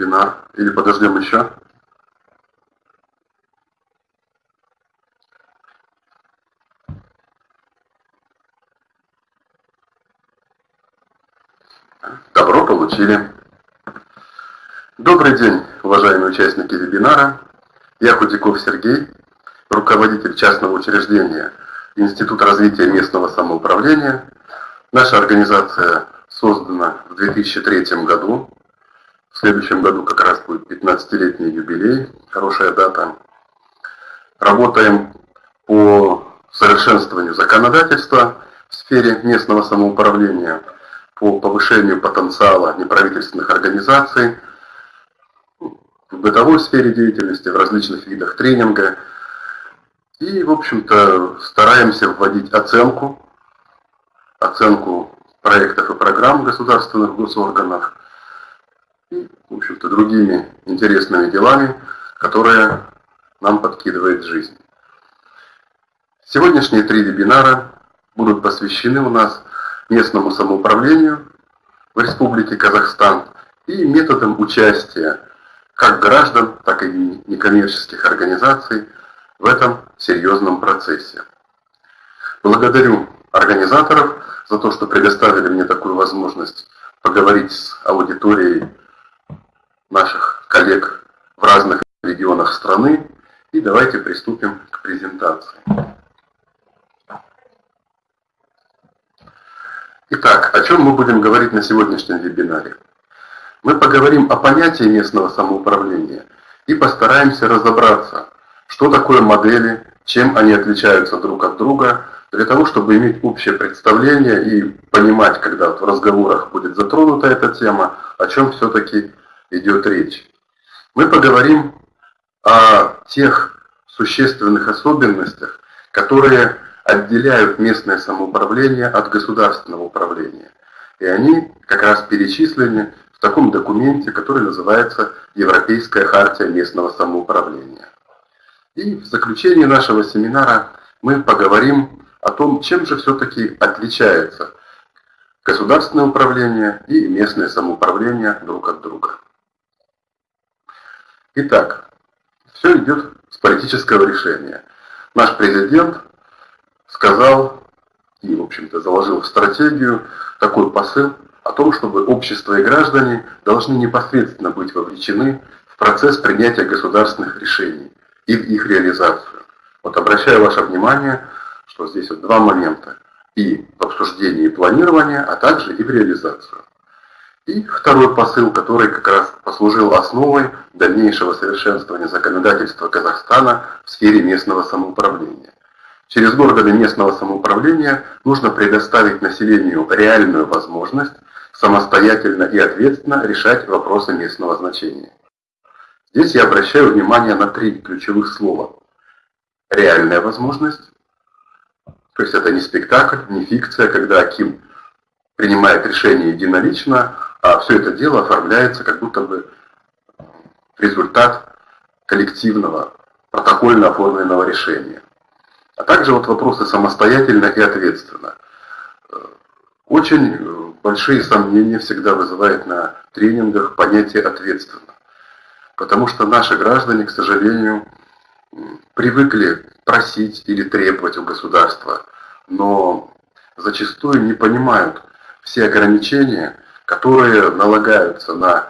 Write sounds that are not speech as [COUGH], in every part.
вебинар или подождем еще? Добро получили. Добрый день, уважаемые участники вебинара. Я Худяков Сергей, руководитель частного учреждения Институт развития местного самоуправления. Наша организация создана в 2003 году. В следующем году как раз будет 15-летний юбилей, хорошая дата. Работаем по совершенствованию законодательства в сфере местного самоуправления, по повышению потенциала неправительственных организаций, в бытовой сфере деятельности, в различных видах тренинга. И, в общем-то, стараемся вводить оценку, оценку проектов и программ государственных госорганов и, в общем-то, другими интересными делами, которые нам подкидывает жизнь. Сегодняшние три вебинара будут посвящены у нас местному самоуправлению в Республике Казахстан и методам участия как граждан, так и некоммерческих организаций в этом серьезном процессе. Благодарю организаторов за то, что предоставили мне такую возможность поговорить с аудиторией наших коллег в разных регионах страны. И давайте приступим к презентации. Итак, о чем мы будем говорить на сегодняшнем вебинаре? Мы поговорим о понятии местного самоуправления и постараемся разобраться, что такое модели, чем они отличаются друг от друга, для того, чтобы иметь общее представление и понимать, когда в разговорах будет затронута эта тема, о чем все-таки идет речь. Мы поговорим о тех существенных особенностях, которые отделяют местное самоуправление от государственного управления. И они как раз перечислены в таком документе, который называется Европейская хартия местного самоуправления. И в заключении нашего семинара мы поговорим о том, чем же все-таки отличается государственное управление и местное самоуправление друг от друга. Итак, все идет с политического решения. Наш президент сказал и, в общем-то, заложил в стратегию такой посыл о том, чтобы общество и граждане должны непосредственно быть вовлечены в процесс принятия государственных решений и в их реализацию. Вот обращаю ваше внимание, что здесь вот два момента. И в обсуждении и планировании, а также и в реализацию. И второй посыл, который как раз послужил основой дальнейшего совершенствования законодательства Казахстана в сфере местного самоуправления. Через органы местного самоуправления нужно предоставить населению реальную возможность самостоятельно и ответственно решать вопросы местного значения. Здесь я обращаю внимание на три ключевых слова. Реальная возможность, то есть это не спектакль, не фикция, когда Аким принимает решение единолично, а все это дело оформляется как будто бы результат коллективного, протокольно оформленного решения. А также вот вопросы самостоятельно и ответственно. Очень большие сомнения всегда вызывает на тренингах понятие ответственно. Потому что наши граждане, к сожалению, привыкли просить или требовать у государства, но зачастую не понимают все ограничения, которые налагаются на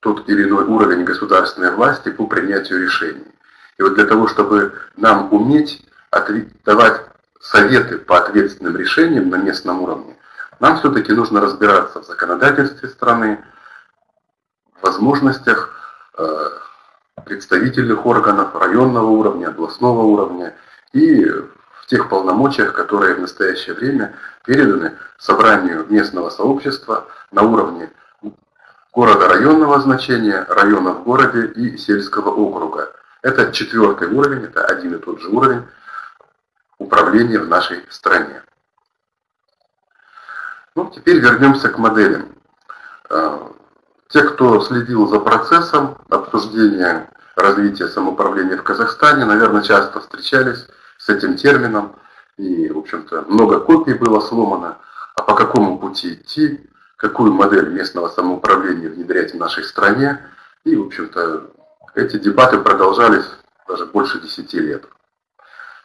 тот или иной уровень государственной власти по принятию решений. И вот для того, чтобы нам уметь давать советы по ответственным решениям на местном уровне, нам все-таки нужно разбираться в законодательстве страны, в возможностях э, представительных органов районного уровня, областного уровня и тех полномочиях, которые в настоящее время переданы собранию местного сообщества на уровне города районного значения, района в городе и сельского округа. Это четвертый уровень, это один и тот же уровень управления в нашей стране. Ну, теперь вернемся к моделям. А, те, кто следил за процессом обсуждения развития самоуправления в Казахстане, наверное, часто встречались с этим термином, и, в общем-то, много копий было сломано, а по какому пути идти, какую модель местного самоуправления внедрять в нашей стране, И, в общем-то, эти дебаты продолжались даже больше 10 лет.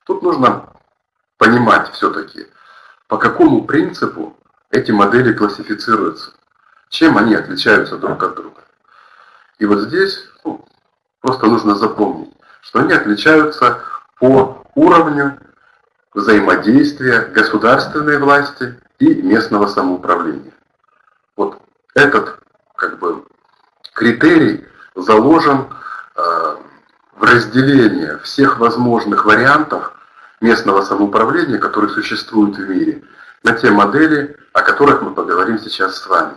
Тут нужно понимать все-таки, по какому принципу эти модели классифицируются, чем они отличаются друг от друга. И вот здесь ну, просто нужно запомнить, что они отличаются по уровню взаимодействия государственной власти и местного самоуправления. Вот этот как бы критерий заложен э, в разделение всех возможных вариантов местного самоуправления, которые существуют в мире, на те модели, о которых мы поговорим сейчас с вами.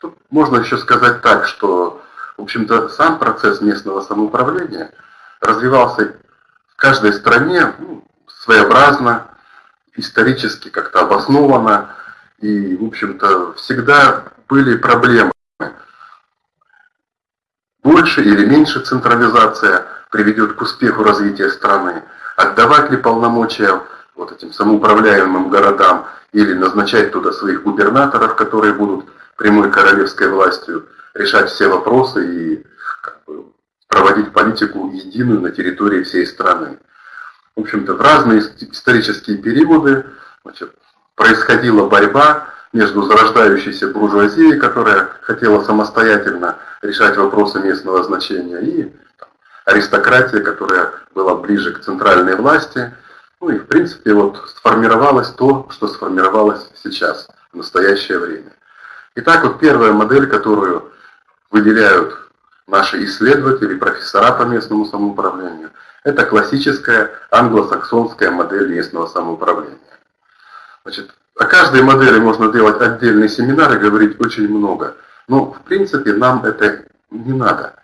Тут можно еще сказать так, что, в общем-то, сам процесс местного самоуправления развивался каждой стране ну, своеобразно, исторически как-то обоснованно, и, в общем-то, всегда были проблемы. Больше или меньше централизация приведет к успеху развития страны. Отдавать ли полномочия вот этим самоуправляемым городам или назначать туда своих губернаторов, которые будут прямой королевской властью, решать все вопросы и как бы, проводить политику единую на территории всей страны. В общем-то, в разные исторические периоды значит, происходила борьба между зарождающейся буржуазией, которая хотела самостоятельно решать вопросы местного значения, и там, аристократия, которая была ближе к центральной власти. Ну и в принципе вот сформировалось то, что сформировалось сейчас, в настоящее время. Итак, вот первая модель, которую выделяют наши исследователи, профессора по местному самоуправлению, это классическая англосаксонская модель местного самоуправления. Значит, о каждой модели можно делать отдельный семинар и говорить очень много. Но, в принципе, нам это не надо.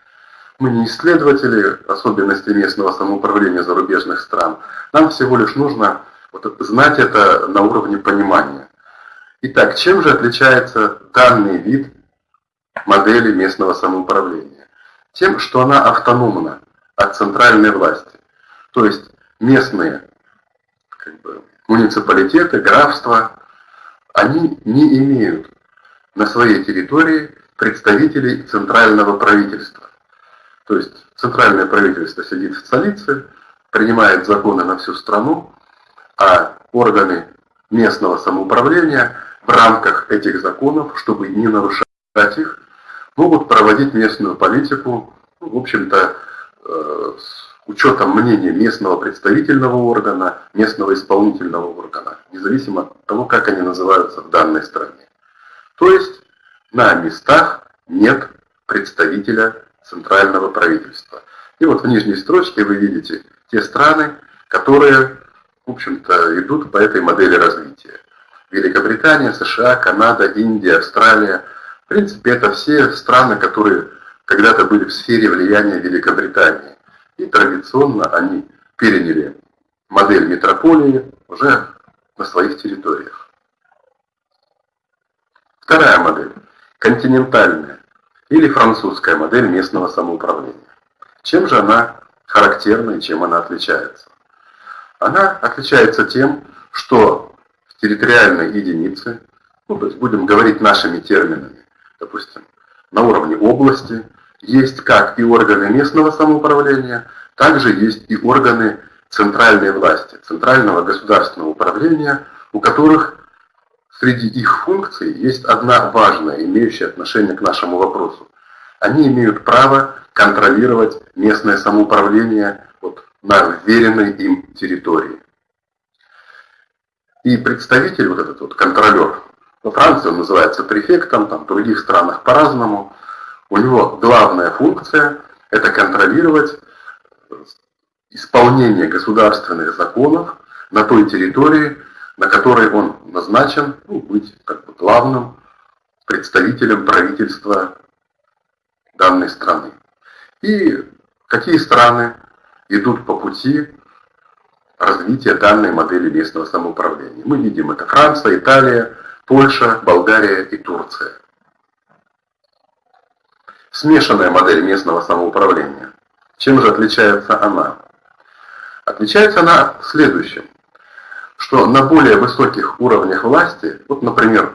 Мы не исследователи особенностей местного самоуправления зарубежных стран. Нам всего лишь нужно вот, знать это на уровне понимания. Итак, чем же отличается данный вид модели местного самоуправления? Тем, что она автономна от центральной власти. То есть местные как бы, муниципалитеты, графства, они не имеют на своей территории представителей центрального правительства. То есть центральное правительство сидит в столице, принимает законы на всю страну, а органы местного самоуправления в рамках этих законов, чтобы не нарушать их, могут проводить местную политику, ну, в общем-то, э, с учетом мнения местного представительного органа, местного исполнительного органа, независимо от того, как они называются в данной стране. То есть на местах нет представителя центрального правительства. И вот в нижней строчке вы видите те страны, которые, в общем-то, идут по этой модели развития. Великобритания, США, Канада, Индия, Австралия. В принципе, это все страны, которые когда-то были в сфере влияния Великобритании. И традиционно они переняли модель метрополии уже на своих территориях. Вторая модель – континентальная или французская модель местного самоуправления. Чем же она характерна и чем она отличается? Она отличается тем, что в территориальной единице, ну, то есть будем говорить нашими терминами, допустим, на уровне области, есть как и органы местного самоуправления, также есть и органы центральной власти, центрального государственного управления, у которых среди их функций есть одна важная, имеющая отношение к нашему вопросу. Они имеют право контролировать местное самоуправление вот, на вверенной им территории. И представитель, вот этот вот контролер, во Франции он называется префектом, там в других странах по-разному, у него главная функция – это контролировать исполнение государственных законов на той территории, на которой он назначен, ну, быть как бы главным представителем правительства данной страны. И какие страны идут по пути развития данной модели местного самоуправления. Мы видим это Франция, Италия, Польша, Болгария и Турция смешанная модель местного самоуправления. Чем же отличается она? Отличается она следующим, что на более высоких уровнях власти, вот, например,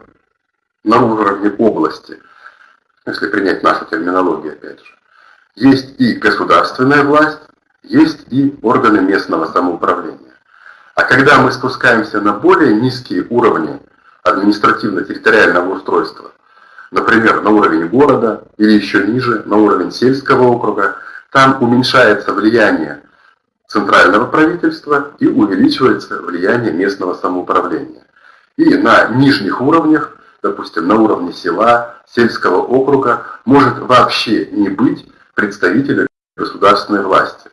на уровне области, если принять нашу терминологию, опять же, Есть и государственная власть, есть и органы местного самоуправления. А когда мы спускаемся на более низкие уровни административно-территориального устройства, например, на уровень города или еще ниже, на уровень сельского округа, там уменьшается влияние центрального правительства и увеличивается влияние местного самоуправления. И на нижних уровнях, допустим, на уровне села, сельского округа, может вообще не быть представителя государственной власти.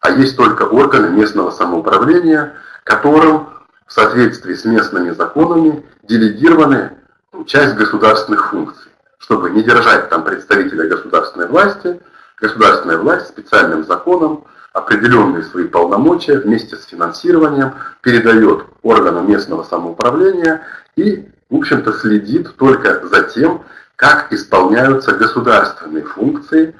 А есть только органы местного самоуправления, которым в соответствии с местными законами делегированы ну, часть государственных функций. Чтобы не держать там представителя государственной власти, государственная власть специальным законом определенные свои полномочия вместе с финансированием передает органам местного самоуправления и, в общем-то, следит только за тем, как исполняются государственные функции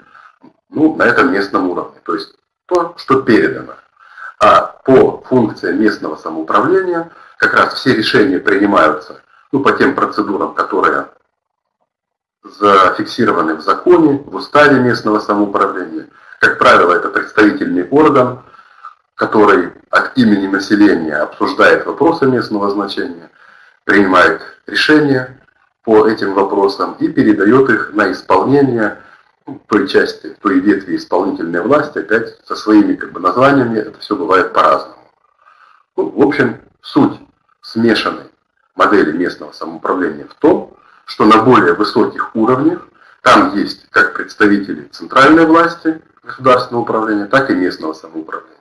ну, на этом местном уровне, то есть то, что передано. А по функциям местного самоуправления как раз все решения принимаются ну, по тем процедурам, которые зафиксированы в законе, в уставе местного самоуправления. Как правило, это представительный орган, который от имени населения обсуждает вопросы местного значения, принимает решения по этим вопросам и передает их на исполнение той части, той ветви исполнительной власти, опять со своими как бы, названиями, это все бывает по-разному. Ну, в общем, суть смешанной модели местного самоуправления в том, что на более высоких уровнях там есть как представители центральной власти, государственного управления, так и местного самоуправления.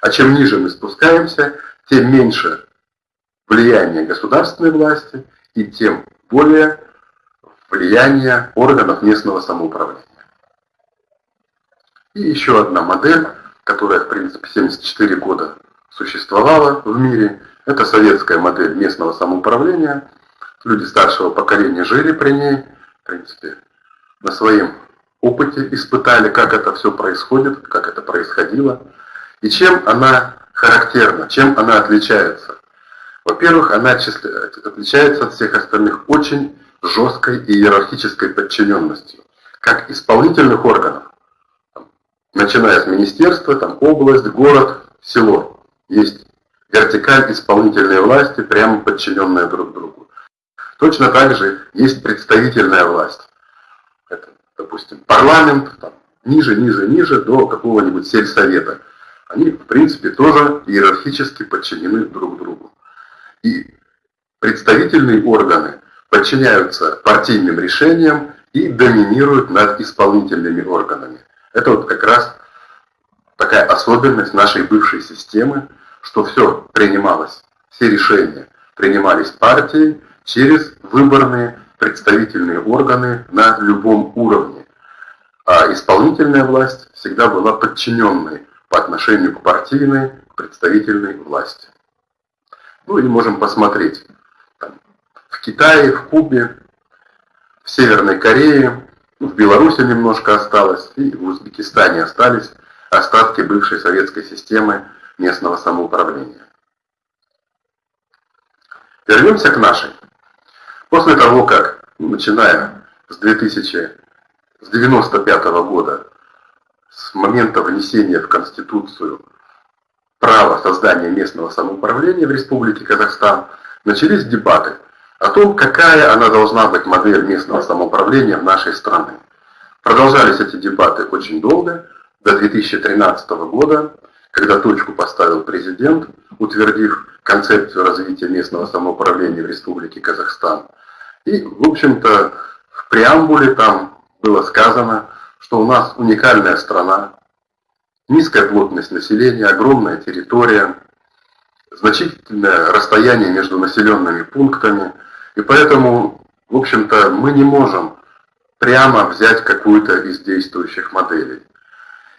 А чем ниже мы спускаемся, тем меньше влияние государственной власти и тем более влияние органов местного самоуправления. И еще одна модель, которая, в принципе, 74 года существовала в мире, это советская модель местного самоуправления. Люди старшего поколения жили при ней, в принципе, на своем опыте испытали, как это все происходит, как это происходило, и чем она характерна, чем она отличается. Во-первых, она отличается от всех остальных очень жесткой и иерархической подчиненностью, как исполнительных органов, начиная с министерства, там область, город, село. Есть вертикаль исполнительной власти, прямо подчиненная друг другу. Точно так же есть представительная власть допустим, парламент, там, ниже, ниже, ниже, до какого-нибудь сельсовета. Они, в принципе, тоже иерархически подчинены друг другу. И представительные органы подчиняются партийным решениям и доминируют над исполнительными органами. Это вот как раз такая особенность нашей бывшей системы, что все принималось, все решения принимались партией через выборные представительные органы на любом уровне. А исполнительная власть всегда была подчиненной по отношению к партийной, представительной власти. Ну и можем посмотреть. Там, в Китае, в Кубе, в Северной Корее, в Беларуси немножко осталось, и в Узбекистане остались остатки бывшей советской системы местного самоуправления. Вернемся к нашей. После того, как, начиная с 2000, с 95 -го года, с момента внесения в Конституцию права создания местного самоуправления в Республике Казахстан, начались дебаты о том, какая она должна быть модель местного самоуправления в нашей стране. Продолжались эти дебаты очень долго, до 2013 года, когда точку поставил президент, утвердив концепцию развития местного самоуправления в Республике Казахстан – и, в общем-то, в преамбуле там было сказано, что у нас уникальная страна, низкая плотность населения, огромная территория, значительное расстояние между населенными пунктами, и поэтому, в общем-то, мы не можем прямо взять какую-то из действующих моделей.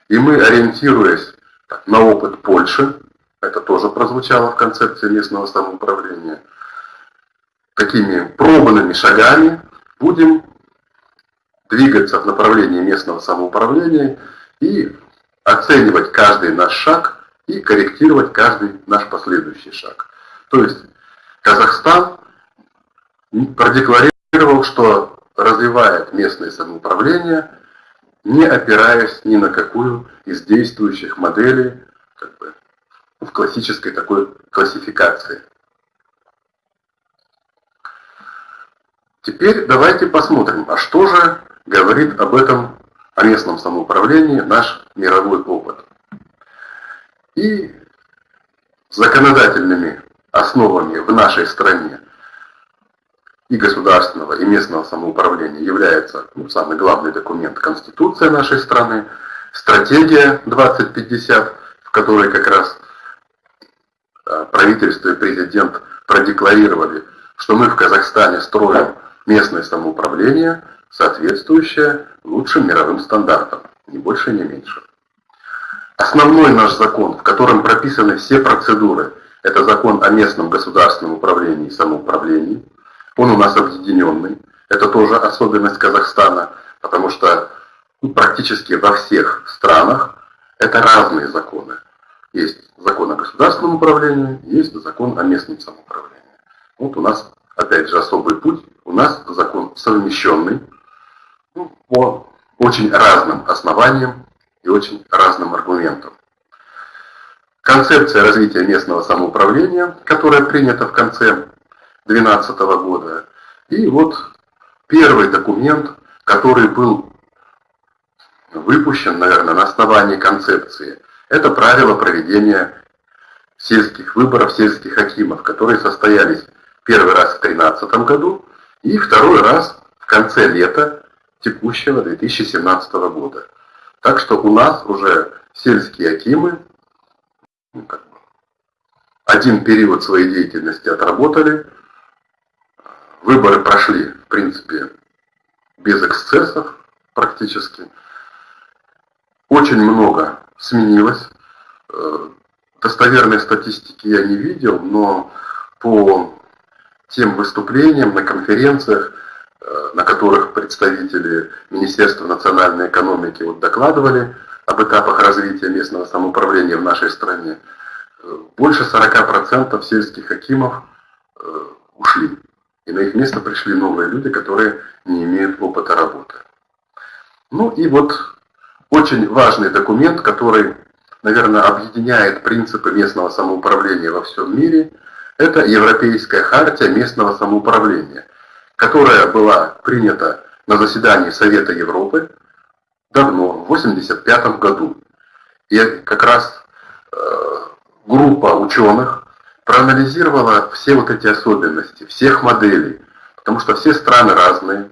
И мы, ориентируясь на опыт Польши, это тоже прозвучало в концепции местного самоуправления, такими пробанными шагами будем двигаться в направлении местного самоуправления и оценивать каждый наш шаг и корректировать каждый наш последующий шаг. То есть Казахстан продекларировал, что развивает местное самоуправление не опираясь ни на какую из действующих моделей как бы, в классической такой классификации. Теперь давайте посмотрим, а что же говорит об этом, о местном самоуправлении наш мировой опыт. И законодательными основами в нашей стране и государственного, и местного самоуправления является ну, самый главный документ Конституция нашей страны, стратегия 2050, в которой как раз а, правительство и президент продекларировали, что мы в Казахстане строим местное самоуправление, соответствующее лучшим мировым стандартам, ни больше, ни меньше. Основной наш закон, в котором прописаны все процедуры, это закон о местном государственном управлении и самоуправлении. Он у нас объединенный. Это тоже особенность Казахстана, потому что практически во всех странах это разные законы. Есть закон о государственном управлении, есть закон о местном самоуправлении. Вот у нас опять же, особый путь. У нас закон совмещенный ну, по очень разным основаниям и очень разным аргументам. Концепция развития местного самоуправления, которая принята в конце 2012 года, и вот первый документ, который был выпущен, наверное, на основании концепции, это правила проведения сельских выборов сельских хакимов, которые состоялись Первый раз в 2013 году и второй раз в конце лета текущего 2017 года. Так что у нас уже сельские акимы ну, один период своей деятельности отработали, выборы прошли, в принципе, без эксцессов практически. Очень много сменилось. Э, достоверной статистики я не видел, но по тем выступлениям на конференциях, э, на которых представители Министерства национальной экономики вот докладывали об этапах развития местного самоуправления в нашей стране, э, больше 40% сельских акимов ушли. И на их место пришли новые люди, которые не имеют опыта работы. Ну и вот очень важный документ, который, наверное, объединяет принципы местного самоуправления во всем мире – это Европейская хартия местного самоуправления, которая была принята на заседании Совета Европы давно, в 1985 году. И как раз э, группа ученых проанализировала все вот эти особенности, всех моделей, потому что все страны разные.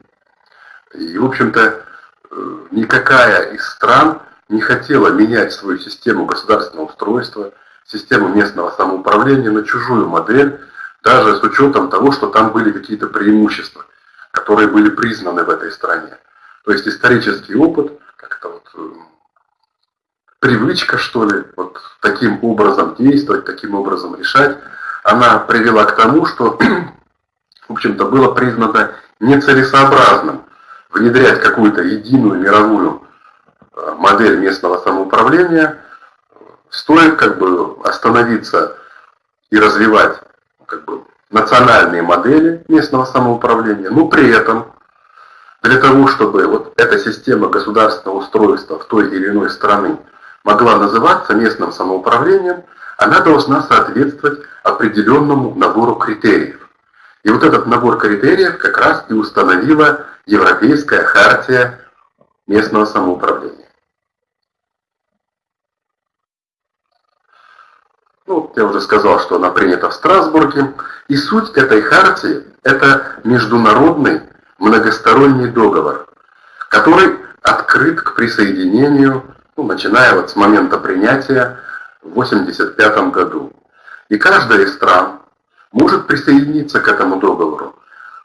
И, в общем-то, э, никакая из стран не хотела менять свою систему государственного устройства, систему местного самоуправления на чужую модель, даже с учетом того, что там были какие-то преимущества, которые были признаны в этой стране. То есть исторический опыт, как-то вот э, привычка, что ли, вот таким образом действовать, таким образом решать, она привела к тому, что, [CLEARS THROAT] в общем-то, было признано нецелесообразным внедрять какую-то единую мировую э, модель местного самоуправления, стоит как бы остановиться и развивать как бы, национальные модели местного самоуправления, но при этом для того, чтобы вот эта система государственного устройства в той или иной страны могла называться местным самоуправлением, она должна соответствовать определенному набору критериев. И вот этот набор критериев как раз и установила Европейская хартия местного самоуправления. Ну, я уже сказал, что она принята в Страсбурге. И суть этой хартии – это международный многосторонний договор, который открыт к присоединению, ну, начиная вот с момента принятия в 1985 году. И каждая из стран может присоединиться к этому договору,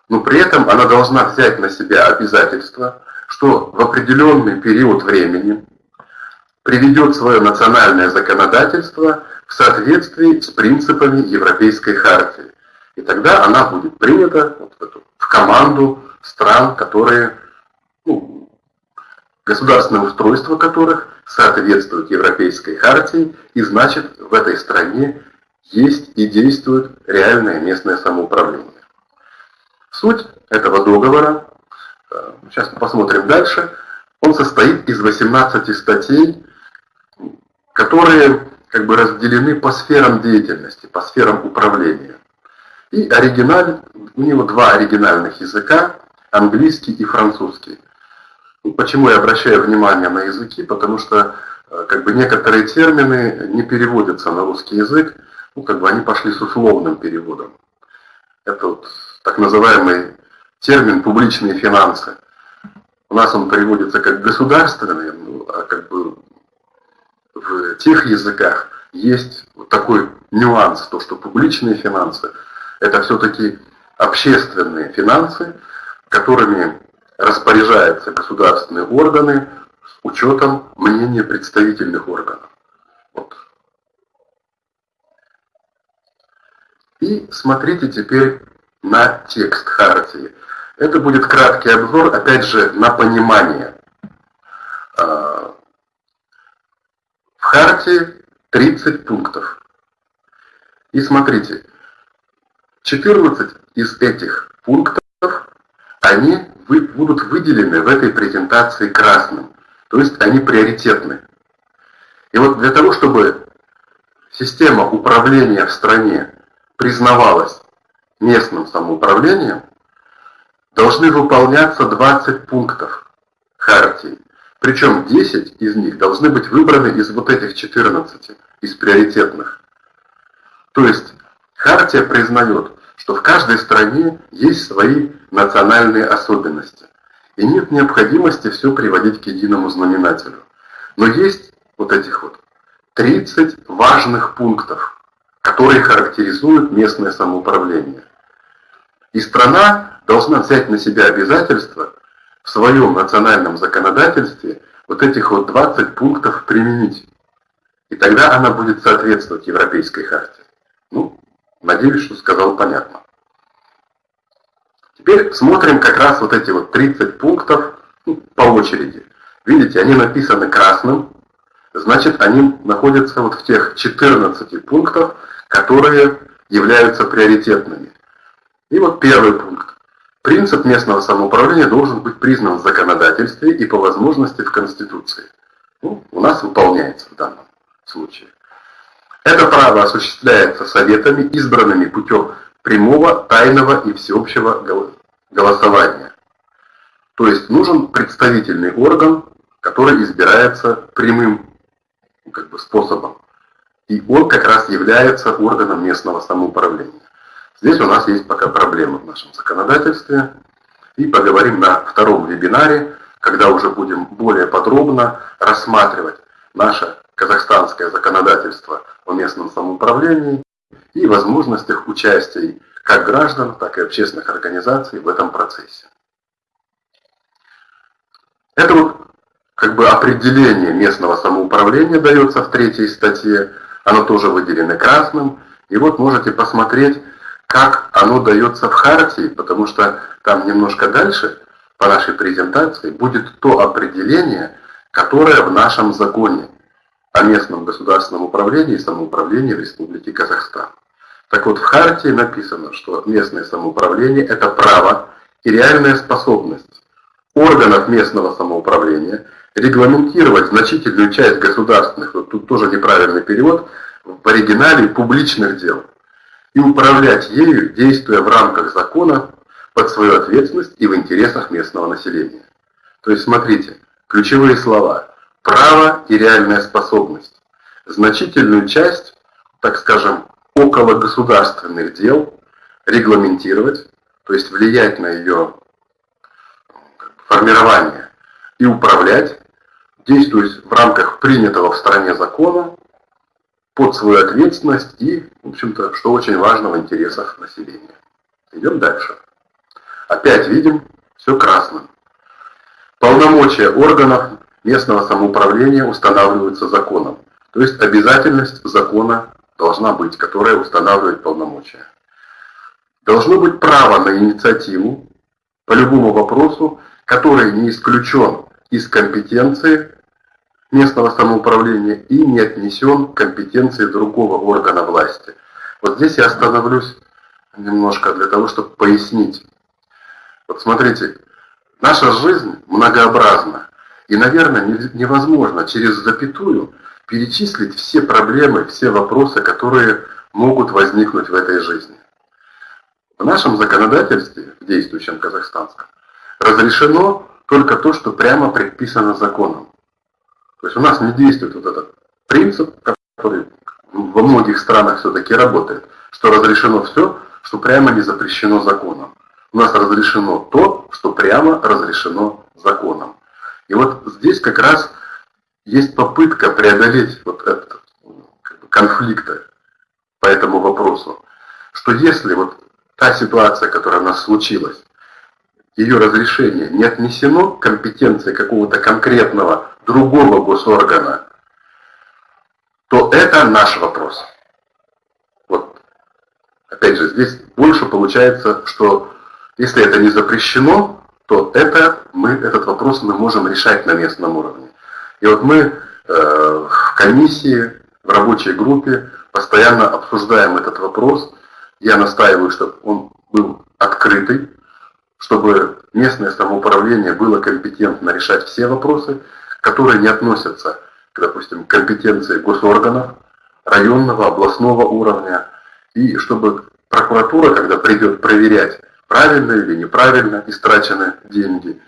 но при этом она должна взять на себя обязательство, что в определенный период времени приведет свое национальное законодательство в соответствии с принципами Европейской хартии. И тогда она будет принята вот в, эту, в команду стран, которые, ну, государственное устройство которых соответствует Европейской хартии, и значит в этой стране есть и действует реальное местное самоуправление. Суть этого договора, э, сейчас мы посмотрим дальше, Он состоит из 18 статей, которые как бы разделены по сферам деятельности, по сферам управления. И оригиналь, у него два оригинальных языка, английский и французский. Ну, почему я обращаю внимание на языки? Потому что э, как бы некоторые термины не переводятся на русский язык, ну, как бы они пошли с условным переводом. Это вот так называемый термин «публичные финансы». У нас он переводится как «государственные», ну, а как бы в тех языках есть вот такой нюанс, то, что публичные финансы – это все-таки общественные финансы, которыми распоряжаются государственные органы с учетом мнения представительных органов. Вот. И смотрите теперь на текст Хартии. Это будет краткий обзор, опять же, на понимание. А, в Хартии 30 пунктов. И смотрите, 14 из этих пунктов, они будут выделены в этой презентации красным. То есть они приоритетны. И вот для того, чтобы система управления в стране признавалась местным самоуправлением, должны выполняться 20 пунктов Хартии. Причем 10 из них должны быть выбраны из вот этих 14, из приоритетных. То есть Хартия признает, что в каждой стране есть свои национальные особенности. И нет необходимости все приводить к единому знаменателю. Но есть вот этих вот 30 важных пунктов, которые характеризуют местное самоуправление. И страна должна взять на себя обязательство в своем национальном законодательстве вот этих вот 20 пунктов применить. И тогда она будет соответствовать Европейской харте. Ну, надеюсь, что сказал понятно. Теперь смотрим как раз вот эти вот 30 пунктов ну, по очереди. Видите, они написаны красным, значит они находятся вот в тех 14 пунктах, которые являются приоритетными. И вот первый пункт. Принцип местного самоуправления должен быть признан в законодательстве и по возможности в Конституции. Ну, у нас выполняется в данном случае. Это право осуществляется советами, избранными путем прямого, тайного и всеобщего голосования. То есть нужен представительный орган, который избирается прямым как бы, способом. И он как раз является органом местного самоуправления. Здесь у нас есть пока проблемы в нашем законодательстве. И поговорим на втором вебинаре, когда уже будем более подробно рассматривать наше казахстанское законодательство о местном самоуправлении и возможностях участия как граждан, так и общественных организаций в этом процессе. Это вот как бы определение местного самоуправления дается в третьей статье, оно тоже выделено красным. И вот можете посмотреть, как оно дается в Хартии, потому что там немножко дальше по нашей презентации будет то определение, которое в нашем законе о местном государственном управлении и самоуправлении в Республике Казахстан. Так вот, в Хартии написано, что местное самоуправление – это право и реальная способность органов местного самоуправления регламентировать значительную часть государственных, вот тут тоже неправильный перевод, в оригинале публичных дел, и управлять ею, действуя в рамках закона под свою ответственность и в интересах местного населения. То есть, смотрите, ключевые слова – право и реальная способность. Значительную часть, так скажем, около государственных дел регламентировать, то есть влиять на ее формирование и управлять, действуя в рамках принятого в стране закона, под свою ответственность и, в общем-то, что очень важно в интересах населения. Идем дальше. Опять видим все красным. Полномочия органов местного самоуправления устанавливаются законом. То есть обязательность закона должна быть, которая устанавливает полномочия. Должно быть право на инициативу по любому вопросу, который не исключен из компетенции местного самоуправления и не отнесен к компетенции другого органа власти. Вот здесь я остановлюсь немножко для того, чтобы пояснить. Вот смотрите, наша жизнь многообразна. И, наверное, невозможно через запятую перечислить все проблемы, все вопросы, которые могут возникнуть в этой жизни. В нашем законодательстве, в действующем казахстанском, разрешено только то, что прямо предписано законом. То есть у нас не действует вот этот принцип, который во многих странах все-таки работает, что разрешено все, что прямо не запрещено законом. У нас разрешено то, что прямо разрешено законом. И вот здесь как раз есть попытка преодолеть вот этот конфликт по этому вопросу, что если вот та ситуация, которая у нас случилась, ее разрешение не отнесено к компетенции какого-то конкретного другого госоргана, то это наш вопрос. Вот. Опять же, здесь больше получается, что если это не запрещено, то это мы, этот вопрос мы можем решать на местном уровне. И вот мы э, в комиссии, в рабочей группе постоянно обсуждаем этот вопрос. Я настаиваю, чтобы он был открытый, чтобы местное самоуправление было компетентно решать все вопросы, которые не относятся к, допустим, компетенции госорганов, районного, областного уровня, и чтобы прокуратура, когда придет проверять, правильно или неправильно истрачены деньги,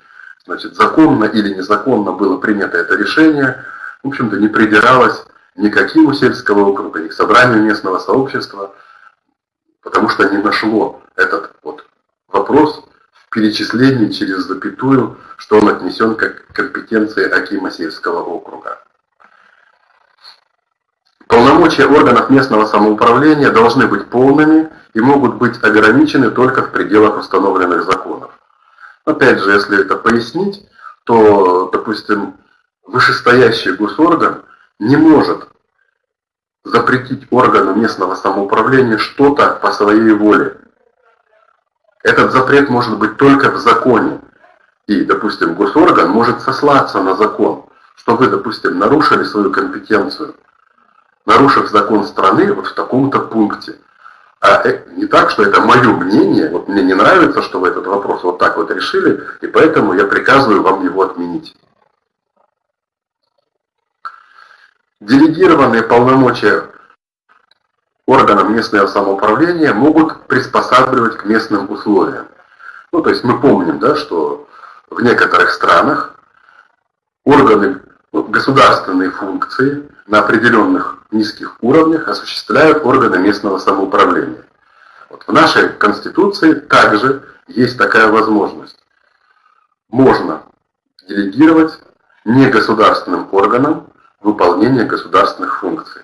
значит, законно или незаконно было принято это решение, в общем-то, не придиралась никаким сельского округа, ни к собранию местного сообщества, потому что не нашло этот вот вопрос в перечислении через запятую, что он отнесен как компетенции Акима сельского округа. Полномочия органов местного самоуправления должны быть полными и могут быть ограничены только в пределах установленных законов. Опять же, если это пояснить, то, допустим, вышестоящий госорган не может запретить органу местного самоуправления что-то по своей воле. Этот запрет может быть только в законе. И, допустим, госорган может сослаться на закон, что вы, допустим, нарушили свою компетенцию, нарушив закон страны вот в таком-то пункте. А э, не так, что это мое мнение, вот мне не нравится, что вы этот вопрос вот так вот решили, и поэтому я приказываю вам его отменить. Делегированные полномочия органам местного самоуправления могут приспосабливать к местным условиям. Ну, то есть мы помним, да, что в некоторых странах органы, государственные функции на определенных низких уровнях осуществляют органы местного самоуправления. Вот в нашей Конституции также есть такая возможность. Можно делегировать негосударственным органам выполнение государственных функций.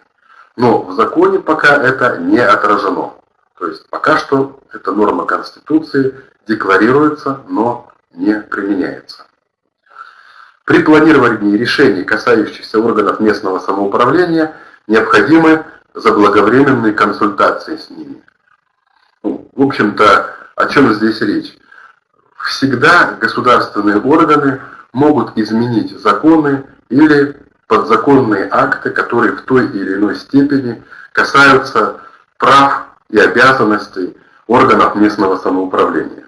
Но в законе пока это не отражено. То есть пока что эта норма Конституции декларируется, но не применяется. При планировании решений, касающихся органов местного самоуправления, необходимы заблаговременные консультации с ними. Ну, в общем-то, о чем здесь речь? Всегда государственные органы могут изменить законы или подзаконные акты, которые в той или иной степени касаются прав и обязанностей органов местного самоуправления.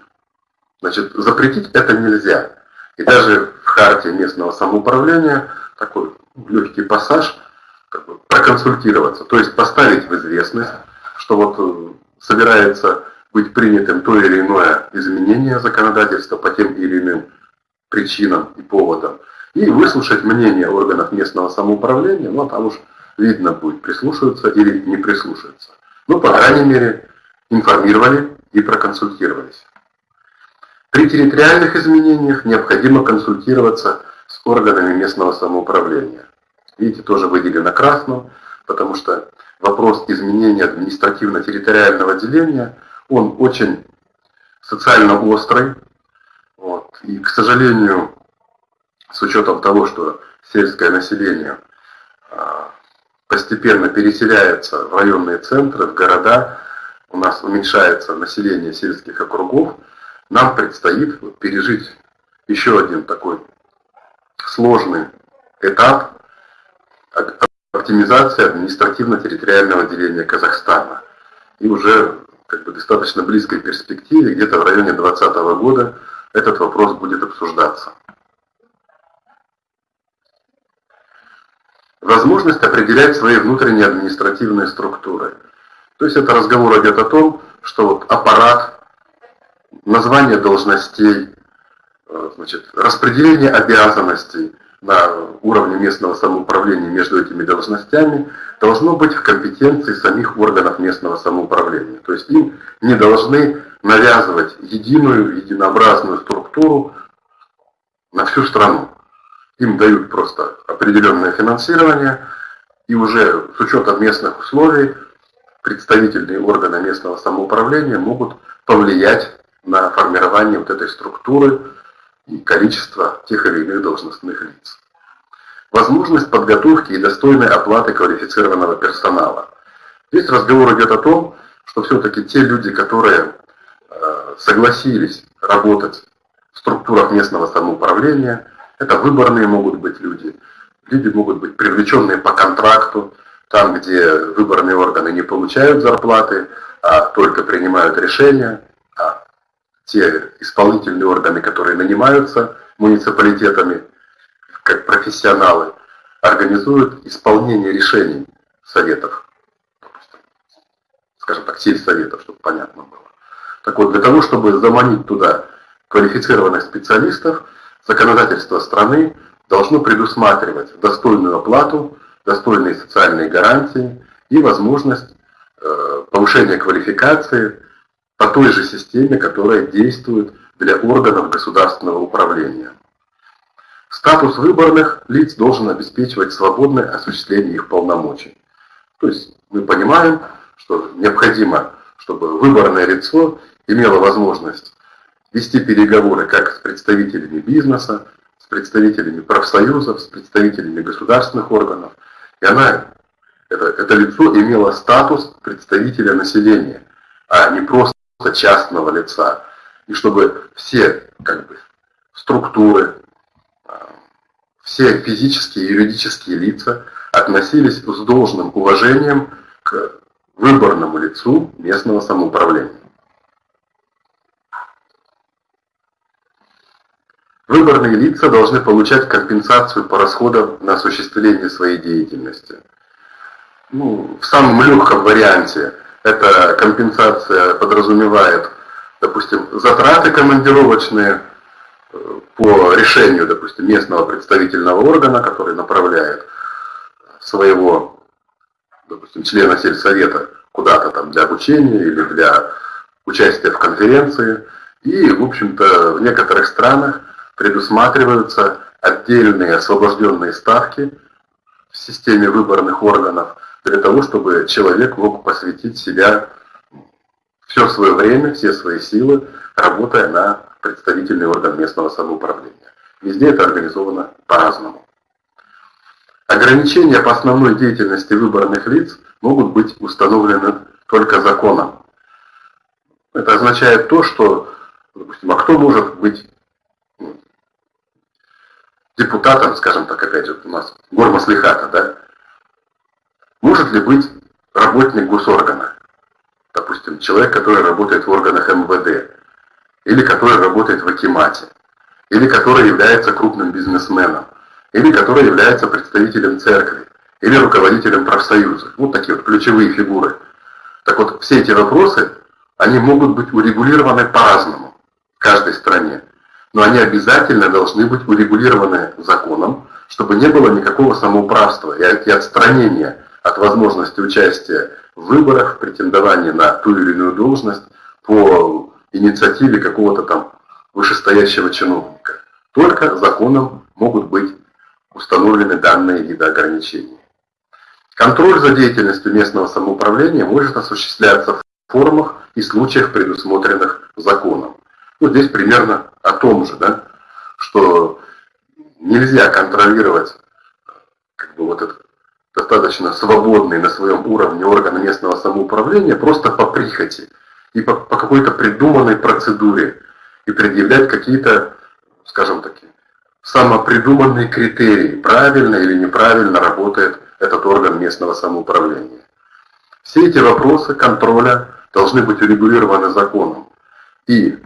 Значит, запретить это нельзя. И даже в харте местного самоуправления такой легкий пассаж проконсультироваться, то есть поставить в известность, что вот э, собирается быть принятым то или иное изменение законодательства по тем или иным причинам и поводам, и выслушать мнение органов местного самоуправления, ну а там уж видно будет, прислушиваться или не прислушиваться. Ну, по крайней мере, информировали и проконсультировались. При территориальных изменениях необходимо консультироваться с органами местного самоуправления. Видите, тоже выделено красным, потому что вопрос изменения административно-территориального деления, он очень социально острый. Вот. И, к сожалению, с учетом того, что сельское население а, постепенно переселяется в районные центры, в города, у нас уменьшается население сельских округов, нам предстоит пережить еще один такой сложный этап оптимизации административно-территориального деления Казахстана. И уже как бы, достаточно близкой перспективе, где-то в районе 2020 года, этот вопрос будет обсуждаться. возможность определять свои внутренние административные структуры. То есть это разговор идет о том, что вот аппарат, название должностей, э, значит, распределение обязанностей на уровне местного самоуправления между этими должностями должно быть в компетенции самих органов местного самоуправления. То есть им не должны навязывать единую, единообразную структуру на всю страну. Им дают просто определенное финансирование, и уже с учетом местных условий представительные органы местного самоуправления могут повлиять на формирование вот этой структуры и количество тех или иных должностных лиц. Возможность подготовки и достойной оплаты квалифицированного персонала. Здесь разговор идет о том, что все-таки те люди, которые э, согласились работать в структурах местного самоуправления, это выборные могут быть люди, люди могут быть привлеченные по контракту, там, где выборные органы не получают зарплаты, а только принимают решения, те исполнительные органы, которые нанимаются муниципалитетами, как профессионалы, организуют исполнение решений советов, скажем так, сельсоветов, чтобы понятно было. Так вот, для того, чтобы заманить туда квалифицированных специалистов, законодательство страны должно предусматривать достойную оплату, достойные социальные гарантии и возможность э, повышения квалификации по той же системе, которая действует для органов государственного управления. Статус выборных лиц должен обеспечивать свободное осуществление их полномочий. То есть мы понимаем, что необходимо, чтобы выборное лицо имело возможность вести переговоры как с представителями бизнеса, с представителями профсоюзов, с представителями государственных органов. И она, это, это лицо имело статус представителя населения, а не просто частного лица. И чтобы все как бы, структуры, а, все физические и юридические лица относились с должным уважением к выборному лицу местного самоуправления. Выборные лица должны получать компенсацию по расходам на осуществление своей деятельности. Ну, в самом легком варианте эта компенсация подразумевает, допустим, затраты командировочные э, по решению, допустим, местного представительного органа, который направляет своего, допустим, члена сельсовета куда-то там для обучения или для участия в конференции. И, в общем-то, в некоторых странах предусматриваются отдельные освобожденные ставки в системе выборных органов для того, чтобы человек мог посвятить себя все свое время, все свои силы, работая на представительный орган местного самоуправления. Везде это организовано по-разному. Ограничения по основной деятельности выборных лиц могут быть установлены только законом. Это означает то, что, допустим, а кто может быть депутатом, скажем так, опять же, у нас гормаслихата, да, может ли быть работник госоргана, допустим, человек, который работает в органах МВД, или который работает в Акимате, или который является крупным бизнесменом, или который является представителем церкви, или руководителем профсоюза. Вот такие вот ключевые фигуры. Так вот, все эти вопросы, они могут быть урегулированы по-разному в каждой стране но они обязательно должны быть урегулированы законом, чтобы не было никакого самоуправства и отстранения от возможности участия в выборах, в претендовании на ту или иную должность по инициативе какого-то там вышестоящего чиновника. Только законом могут быть установлены данные виды ограничений. Контроль за деятельностью местного самоуправления может осуществляться в формах и случаях, предусмотренных законом. Вот здесь примерно о том же, да, что нельзя контролировать как бы вот этот достаточно свободный на своем уровне орган местного самоуправления просто по прихоти и по, по какой-то придуманной процедуре и предъявлять какие-то, скажем так, самопридуманные критерии, правильно или неправильно работает этот орган местного самоуправления. Все эти вопросы контроля должны быть урегулированы законом. И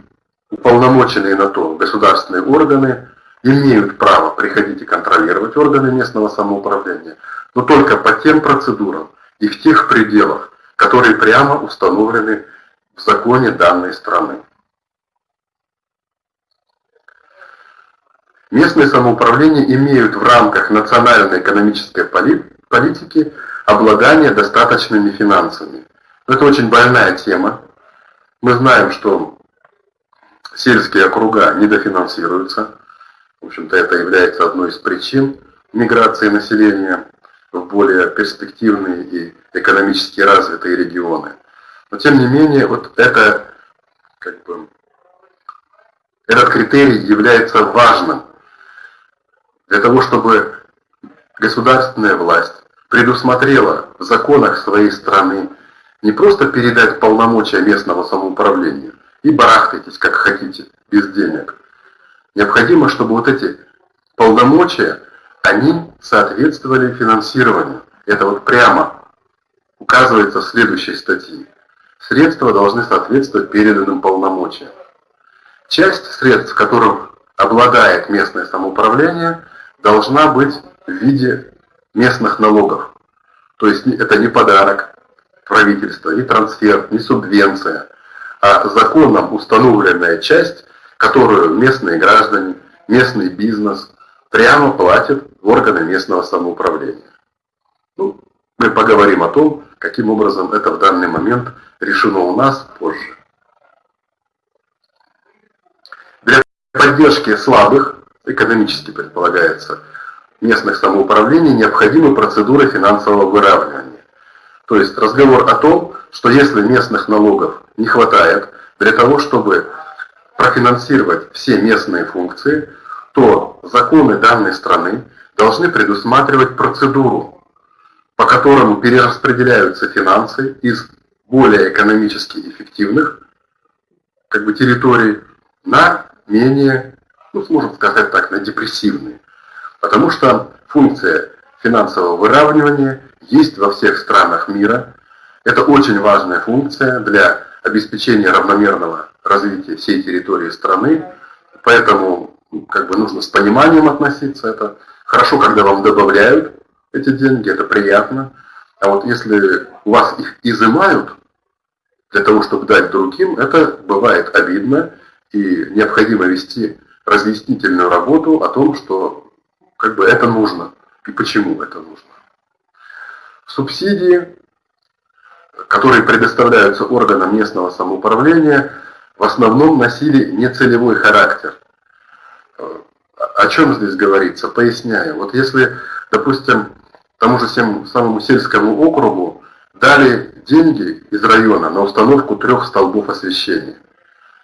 уполномоченные на то государственные органы имеют право приходить и контролировать органы местного самоуправления, но только по тем процедурам и в тех пределах, которые прямо установлены в законе данной страны. Местные самоуправления имеют в рамках национальной экономической политики обладание достаточными финансами. Это очень больная тема. Мы знаем, что сельские округа недофинансируются. В общем-то, это является одной из причин миграции населения в более перспективные и экономически развитые регионы. Но тем не менее, вот это, как бы, этот критерий является важным для того, чтобы государственная власть предусмотрела в законах своей страны не просто передать полномочия местного самоуправления и барахтайтесь как хотите, без денег. Необходимо, чтобы вот эти полномочия, они соответствовали финансированию. Это вот прямо указывается в следующей статье. Средства должны соответствовать переданным полномочиям. Часть средств, которым обладает местное самоуправление, должна быть в виде местных налогов. То есть это не подарок правительства, не трансфер, не субвенция, а законом установленная часть, которую местные граждане, местный бизнес прямо платят органы местного самоуправления. Ну, мы поговорим о том, каким образом это в данный момент решено у нас позже. Для поддержки слабых, экономически предполагается, местных самоуправлений необходимы процедуры финансового выравнивания. То есть разговор о том, что если местных налогов не хватает для того, чтобы профинансировать все местные функции, то законы данной страны должны предусматривать процедуру, по которому перераспределяются финансы из более экономически эффективных как бы, территорий на менее, ну, сможем сказать так, на депрессивные. Потому что функция финансового выравнивания есть во всех странах мира. Это очень важная функция для обеспечения равномерного развития всей территории страны. Поэтому как бы нужно с пониманием относиться. Это хорошо, когда вам добавляют эти деньги, это приятно. А вот если у вас их изымают для того, чтобы дать другим, это бывает обидно. И необходимо вести разъяснительную работу о том, что как бы это нужно и почему это нужно. Субсидии, которые предоставляются органам местного самоуправления, в основном носили нецелевой характер. О чем здесь говорится? Поясняю. Вот если, допустим, тому же самому сельскому округу дали деньги из района на установку трех столбов освещения,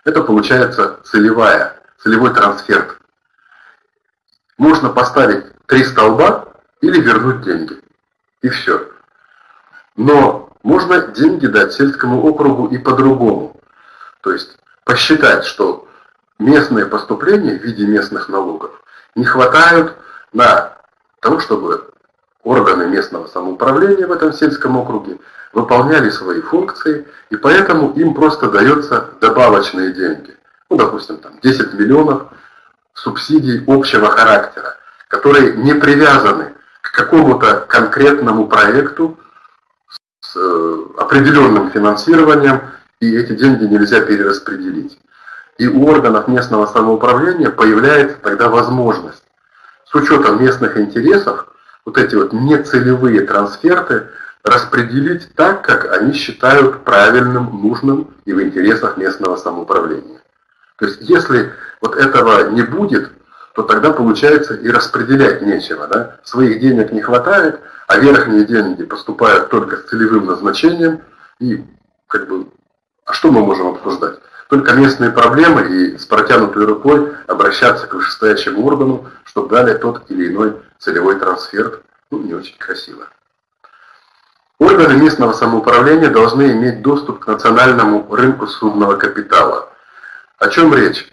это получается целевая, целевой трансфер можно поставить три столба или вернуть деньги. И все. Но можно деньги дать сельскому округу и по-другому. То есть посчитать, что местные поступления в виде местных налогов не хватают на того, чтобы органы местного самоуправления в этом сельском округе выполняли свои функции, и поэтому им просто дается добавочные деньги. Ну, допустим, там 10 миллионов субсидий общего характера, которые не привязаны к какому-то конкретному проекту с э, определенным финансированием, и эти деньги нельзя перераспределить. И у органов местного самоуправления появляется тогда возможность с учетом местных интересов вот эти вот нецелевые трансферты распределить так, как они считают правильным, нужным и в интересах местного самоуправления. То есть если вот этого не будет, то тогда получается и распределять нечего. Да? Своих денег не хватает, а верхние деньги поступают только с целевым назначением. И как бы, а что мы можем обсуждать? Только местные проблемы и с протянутой рукой обращаться к вышестоящему органу, чтобы дали тот или иной целевой трансфер. Ну, не очень красиво. Органы местного самоуправления должны иметь доступ к национальному рынку судного капитала – о чем речь?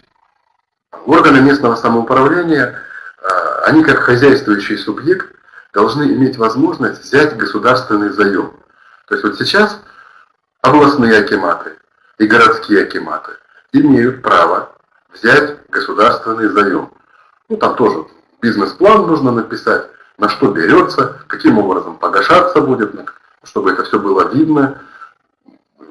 Органы местного самоуправления, а, они как хозяйствующий субъект должны иметь возможность взять государственный заем. То есть вот сейчас областные акиматы и городские акиматы имеют право взять государственный заем. Ну там тоже бизнес-план нужно написать, на что берется, каким образом погашаться будет, чтобы это все было видно.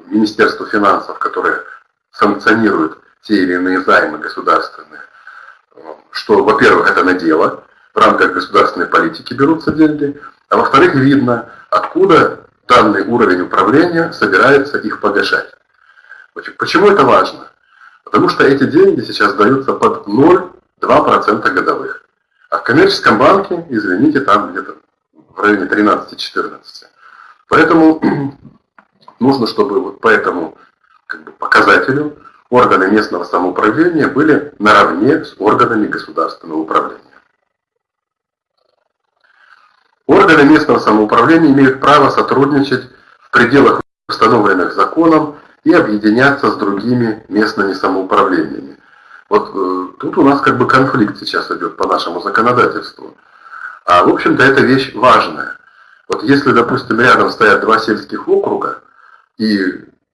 Министерство финансов, которое санкционирует те или иные займы государственные, что, во-первых, это на дело, в рамках государственной политики берутся деньги, а во-вторых, видно, откуда данный уровень управления собирается их погашать. Почему это важно? Потому что эти деньги сейчас даются под 0,2% годовых. А в коммерческом банке, извините, там где-то в районе 13-14. Поэтому [CLEARS THROAT] нужно, чтобы вот по этому как бы, показателю органы местного самоуправления были наравне с органами государственного управления. Органы местного самоуправления имеют право сотрудничать в пределах установленных законом и объединяться с другими местными самоуправлениями. Вот э, тут у нас как бы конфликт сейчас идет по нашему законодательству. А в общем-то это вещь важная. Вот если, допустим, рядом стоят два сельских округа, и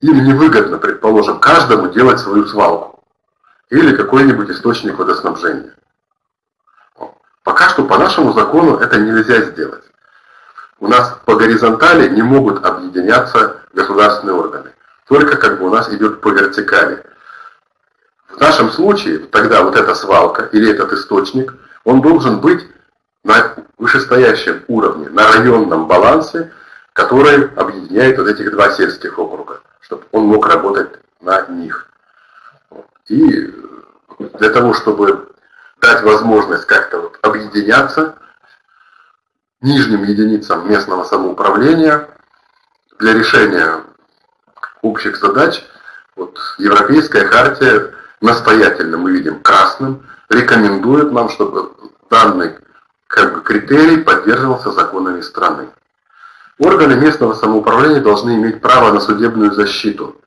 им невыгодно, предположим, каждому делать свою свалку или какой-нибудь источник водоснабжения. Пока что по нашему закону это нельзя сделать. У нас по горизонтали не могут объединяться государственные органы. Только как бы у нас идет по вертикали. В нашем случае тогда вот эта свалка или этот источник, он должен быть на вышестоящем уровне, на районном балансе, который объединяет вот этих два сельских округа, чтобы он мог работать на них. И для того, чтобы дать возможность как-то вот объединяться нижним единицам местного самоуправления для решения общих задач, вот Европейская хартия настоятельно, мы видим, красным, рекомендует нам, чтобы данный как бы, критерий поддерживался законами страны. Органы местного самоуправления должны иметь право на судебную защиту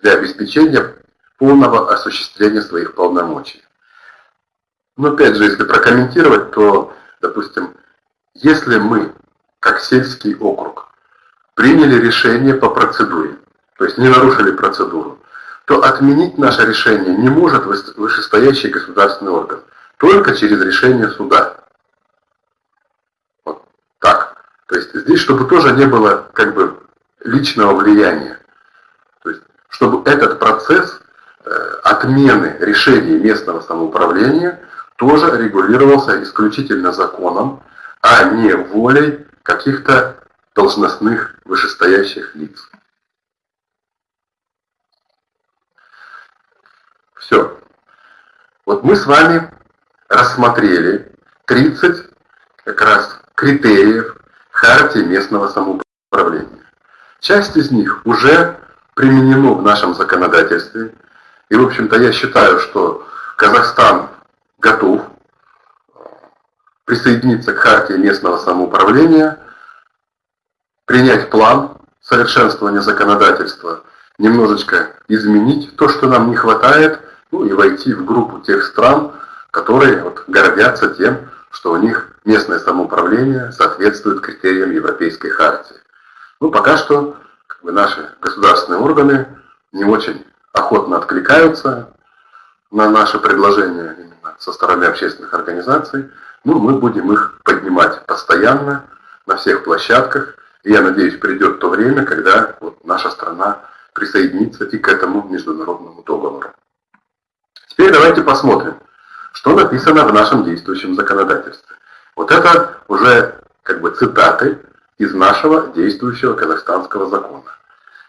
для обеспечения полного осуществления своих полномочий. Но опять же, если прокомментировать, то, допустим, если мы, как сельский округ, приняли решение по процедуре, то есть не нарушили процедуру, то отменить наше решение не может вышестоящий государственный орган, только через решение суда. Вот так. То есть здесь, чтобы тоже не было как бы личного влияния. То есть, чтобы этот процесс э, отмены решений местного самоуправления тоже регулировался исключительно законом, а не волей каких-то должностных вышестоящих лиц. Все. Вот мы с вами рассмотрели 30 как раз критериев Хартии местного самоуправления. Часть из них уже применено в нашем законодательстве. И, в общем-то, я считаю, что Казахстан готов э, присоединиться к Хартии местного самоуправления, принять план совершенствования законодательства, немножечко изменить то, что нам не хватает, ну и войти в группу тех стран, которые вот гордятся тем, что у них местное самоуправление соответствует критериям Европейской хартии. Ну, пока что как бы, наши государственные органы не очень охотно откликаются на наши предложения именно со стороны общественных организаций. Ну, мы будем их поднимать постоянно на всех площадках. И я надеюсь, придет то время, когда вот наша страна присоединится и к этому международному договору. Теперь давайте посмотрим, что написано в нашем действующем законодательстве. Вот это уже как бы цитаты из нашего действующего казахстанского закона.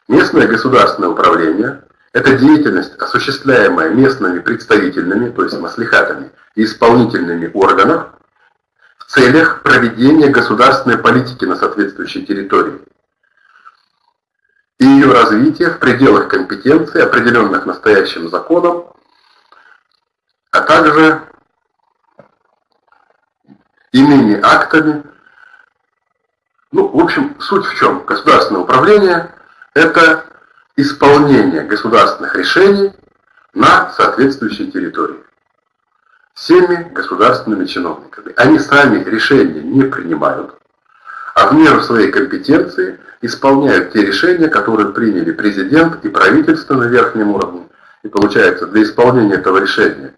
Местное государственное управление – это деятельность, осуществляемая местными представительными, то есть маслихатами, и исполнительными органов в целях проведения государственной политики на соответствующей территории и ее развития в пределах компетенции, определенных настоящим законом, а также иными актами. Ну, в общем, суть в чем? Государственное управление – это исполнение государственных решений на соответствующей территории всеми государственными чиновниками. Они сами решения не принимают, а в меру своей компетенции исполняют те решения, которые приняли президент и правительство на верхнем уровне. И получается, для исполнения этого решения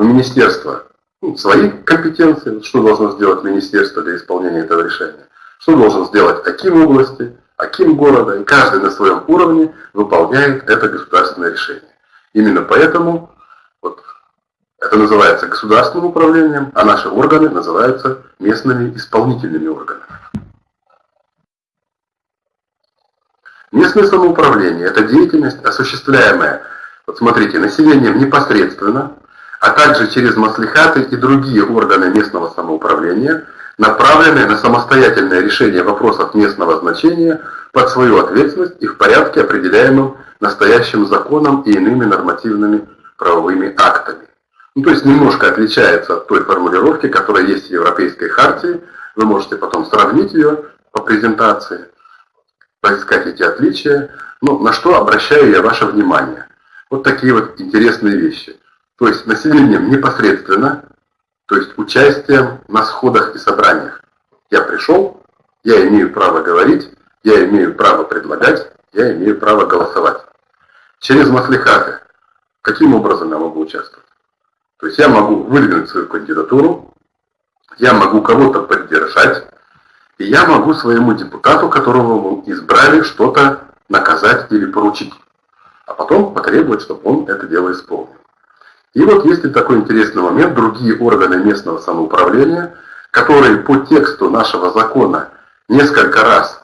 у министерства ну, свои компетенции, что должно сделать министерство для исполнения этого решения, что должен сделать Аким области, Аким города, и каждый на своем уровне выполняет это государственное решение. Именно поэтому вот, это называется государственным управлением, а наши органы называются местными исполнительными органами. Местное самоуправление – это деятельность, осуществляемая, вот смотрите, населением непосредственно, а также через маслихаты и другие органы местного самоуправления, направленные на самостоятельное решение вопросов местного значения под свою ответственность и в порядке, определяемом настоящим законом и иными нормативными правовыми актами. Ну, то есть немножко отличается от той формулировки, которая есть в Европейской хартии. Вы можете потом сравнить ее по презентации, поискать эти отличия. Ну, на что обращаю я ваше внимание. Вот такие вот интересные вещи. То есть населением непосредственно, то есть участием на сходах и собраниях. Я пришел, я имею право говорить, я имею право предлагать, я имею право голосовать. Через маслихаты. Каким образом я могу участвовать? То есть я могу выдвинуть свою кандидатуру, я могу кого-то поддержать, и я могу своему депутату, которого вы избрали, что-то наказать или поручить. А потом потребовать, чтобы он это дело исполнил. И вот есть такой интересный момент, другие органы местного самоуправления, которые по тексту нашего закона несколько раз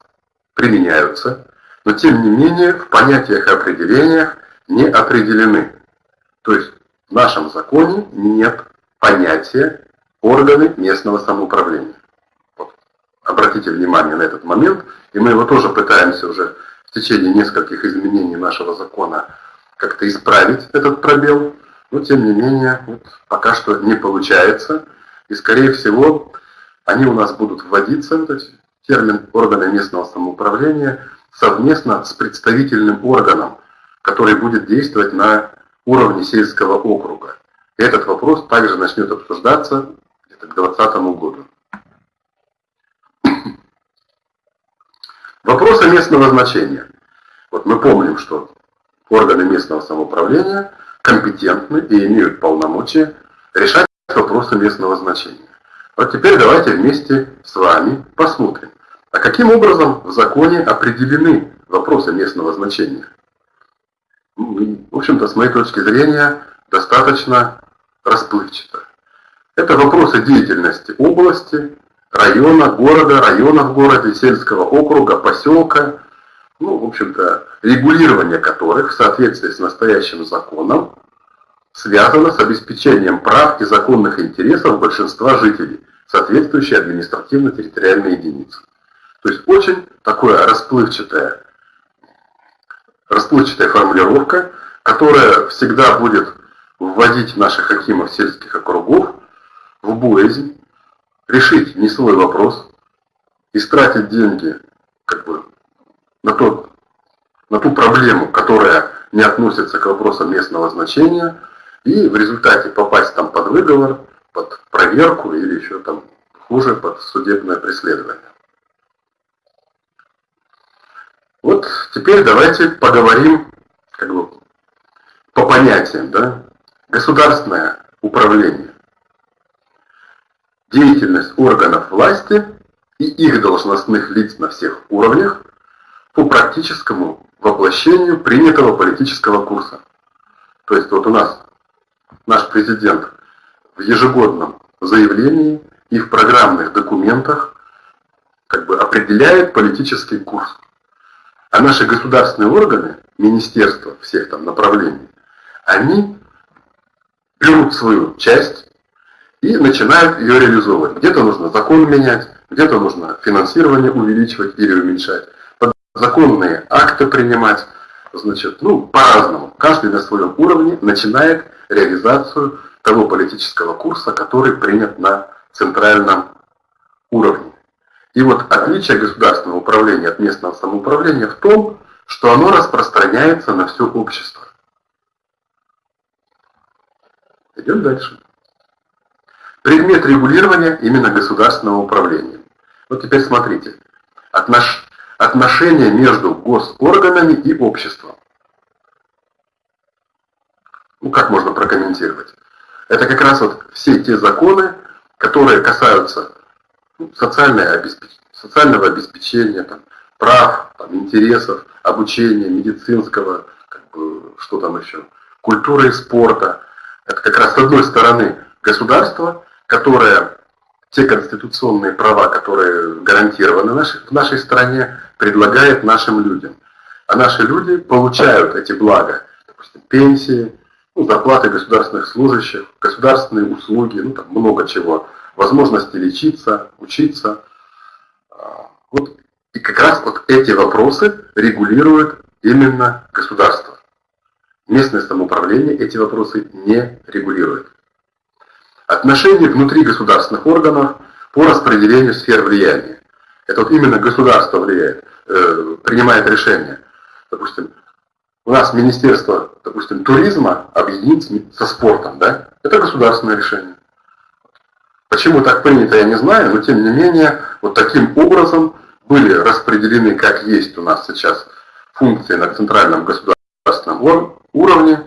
применяются, но тем не менее в понятиях и определениях не определены. То есть в нашем законе нет понятия органы местного самоуправления. Вот. Обратите внимание на этот момент, и мы его тоже пытаемся уже в течение нескольких изменений нашего закона как-то исправить этот пробел, но тем не менее вот, пока что не получается, и скорее всего они у нас будут вводиться, вот эти термин органы местного самоуправления, совместно с представительным органом, который будет действовать на уровне сельского округа. Этот вопрос также начнет обсуждаться к 2020 году. [COUGHS] Вопросы местного значения. Вот мы помним, что органы местного самоуправления компетентны и имеют полномочия решать вопросы местного значения. Вот теперь давайте вместе с вами посмотрим, а каким образом в законе определены вопросы местного значения в общем-то, с моей точки зрения, достаточно расплывчато. Это вопросы деятельности области, района, города, района в городе, сельского округа, поселка, ну, в общем-то, регулирование которых в соответствии с настоящим законом связано с обеспечением прав и законных интересов большинства жителей, соответствующей административно-территориальной единицы. То есть очень такое расплывчатое расплывчатая формулировка, которая всегда будет вводить наших хакимов сельских округов в боязнь, решить не свой вопрос, истратить деньги как бы, на, тот, на ту проблему, которая не относится к вопросам местного значения, и в результате попасть там под выговор, под проверку или еще там хуже, под судебное преследование. Вот теперь давайте поговорим как бы, по понятиям. Да? Государственное управление. Деятельность органов власти и их должностных лиц на всех уровнях по практическому воплощению принятого политического курса. То есть вот у нас наш президент в ежегодном заявлении и в программных документах как бы определяет политический курс. А наши государственные органы, министерства всех там направлений, они берут свою часть и начинают ее реализовывать. Где-то нужно закон менять, где-то нужно финансирование увеличивать или уменьшать, законные акты принимать, значит, ну, по-разному. Каждый на своем уровне начинает реализацию того политического курса, который принят на центральном уровне. И вот отличие государственного управления от местного самоуправления в том, что оно распространяется на все общество. Идем дальше. Предмет регулирования именно государственного управления. Вот теперь смотрите. Отнош... Отношения между госорганами и обществом. Ну, как можно прокомментировать? Это как раз вот все те законы, которые касаются ну, обеспеч... социального обеспечения, там, прав, там, интересов, обучения, медицинского, как бы, что там еще, культуры и спорта. Это как раз с одной стороны государство, которое те конституционные права, которые гарантированы в нашей стране, предлагает нашим людям. А наши люди получают эти блага, допустим, пенсии, ну, зарплаты государственных служащих, государственные услуги, ну, там много чего, возможности лечиться, учиться. А, вот, и как раз вот эти вопросы регулирует именно государство. Местное самоуправление эти вопросы не регулирует. Отношения внутри государственных органов по распределению сфер влияния. Это вот именно государство влияет, э, принимает решения. Допустим, у нас Министерство, допустим, туризма объединить со спортом, да? Это государственное решение. Почему так принято, я не знаю, но тем не менее, вот таким образом были распределены, как есть у нас сейчас, функции на центральном государственном уровне,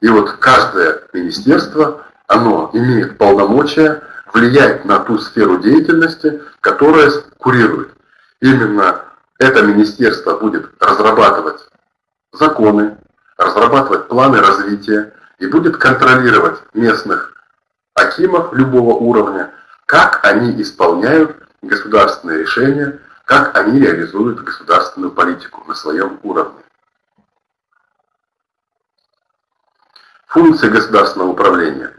и вот каждое министерство оно имеет полномочия влиять на ту сферу деятельности, которая курирует. Именно это министерство будет разрабатывать законы, разрабатывать планы развития и будет контролировать местных акимов любого уровня, как они исполняют государственные решения, как они реализуют государственную политику на своем уровне. Функции государственного управления